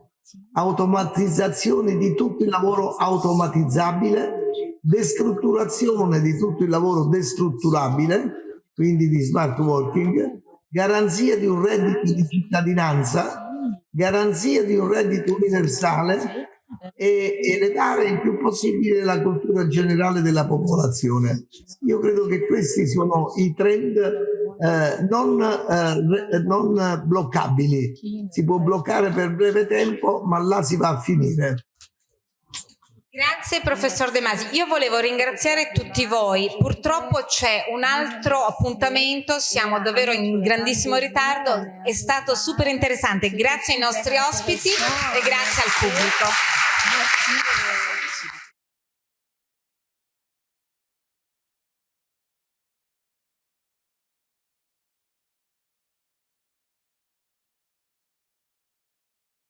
automatizzazione di tutto il lavoro automatizzabile, destrutturazione di tutto il lavoro destrutturabile, quindi di smart working, garanzia di un reddito di cittadinanza, garanzia di un reddito universale e elevare il più possibile la cultura generale della popolazione. Io credo che questi sono i trend eh, non, eh, non bloccabili. Si può bloccare per breve tempo, ma là si va a finire. Grazie professor De Masi. Io volevo ringraziare tutti voi. Purtroppo c'è un altro appuntamento, siamo davvero in grandissimo ritardo. È stato super interessante. Grazie ai nostri ospiti e grazie al pubblico.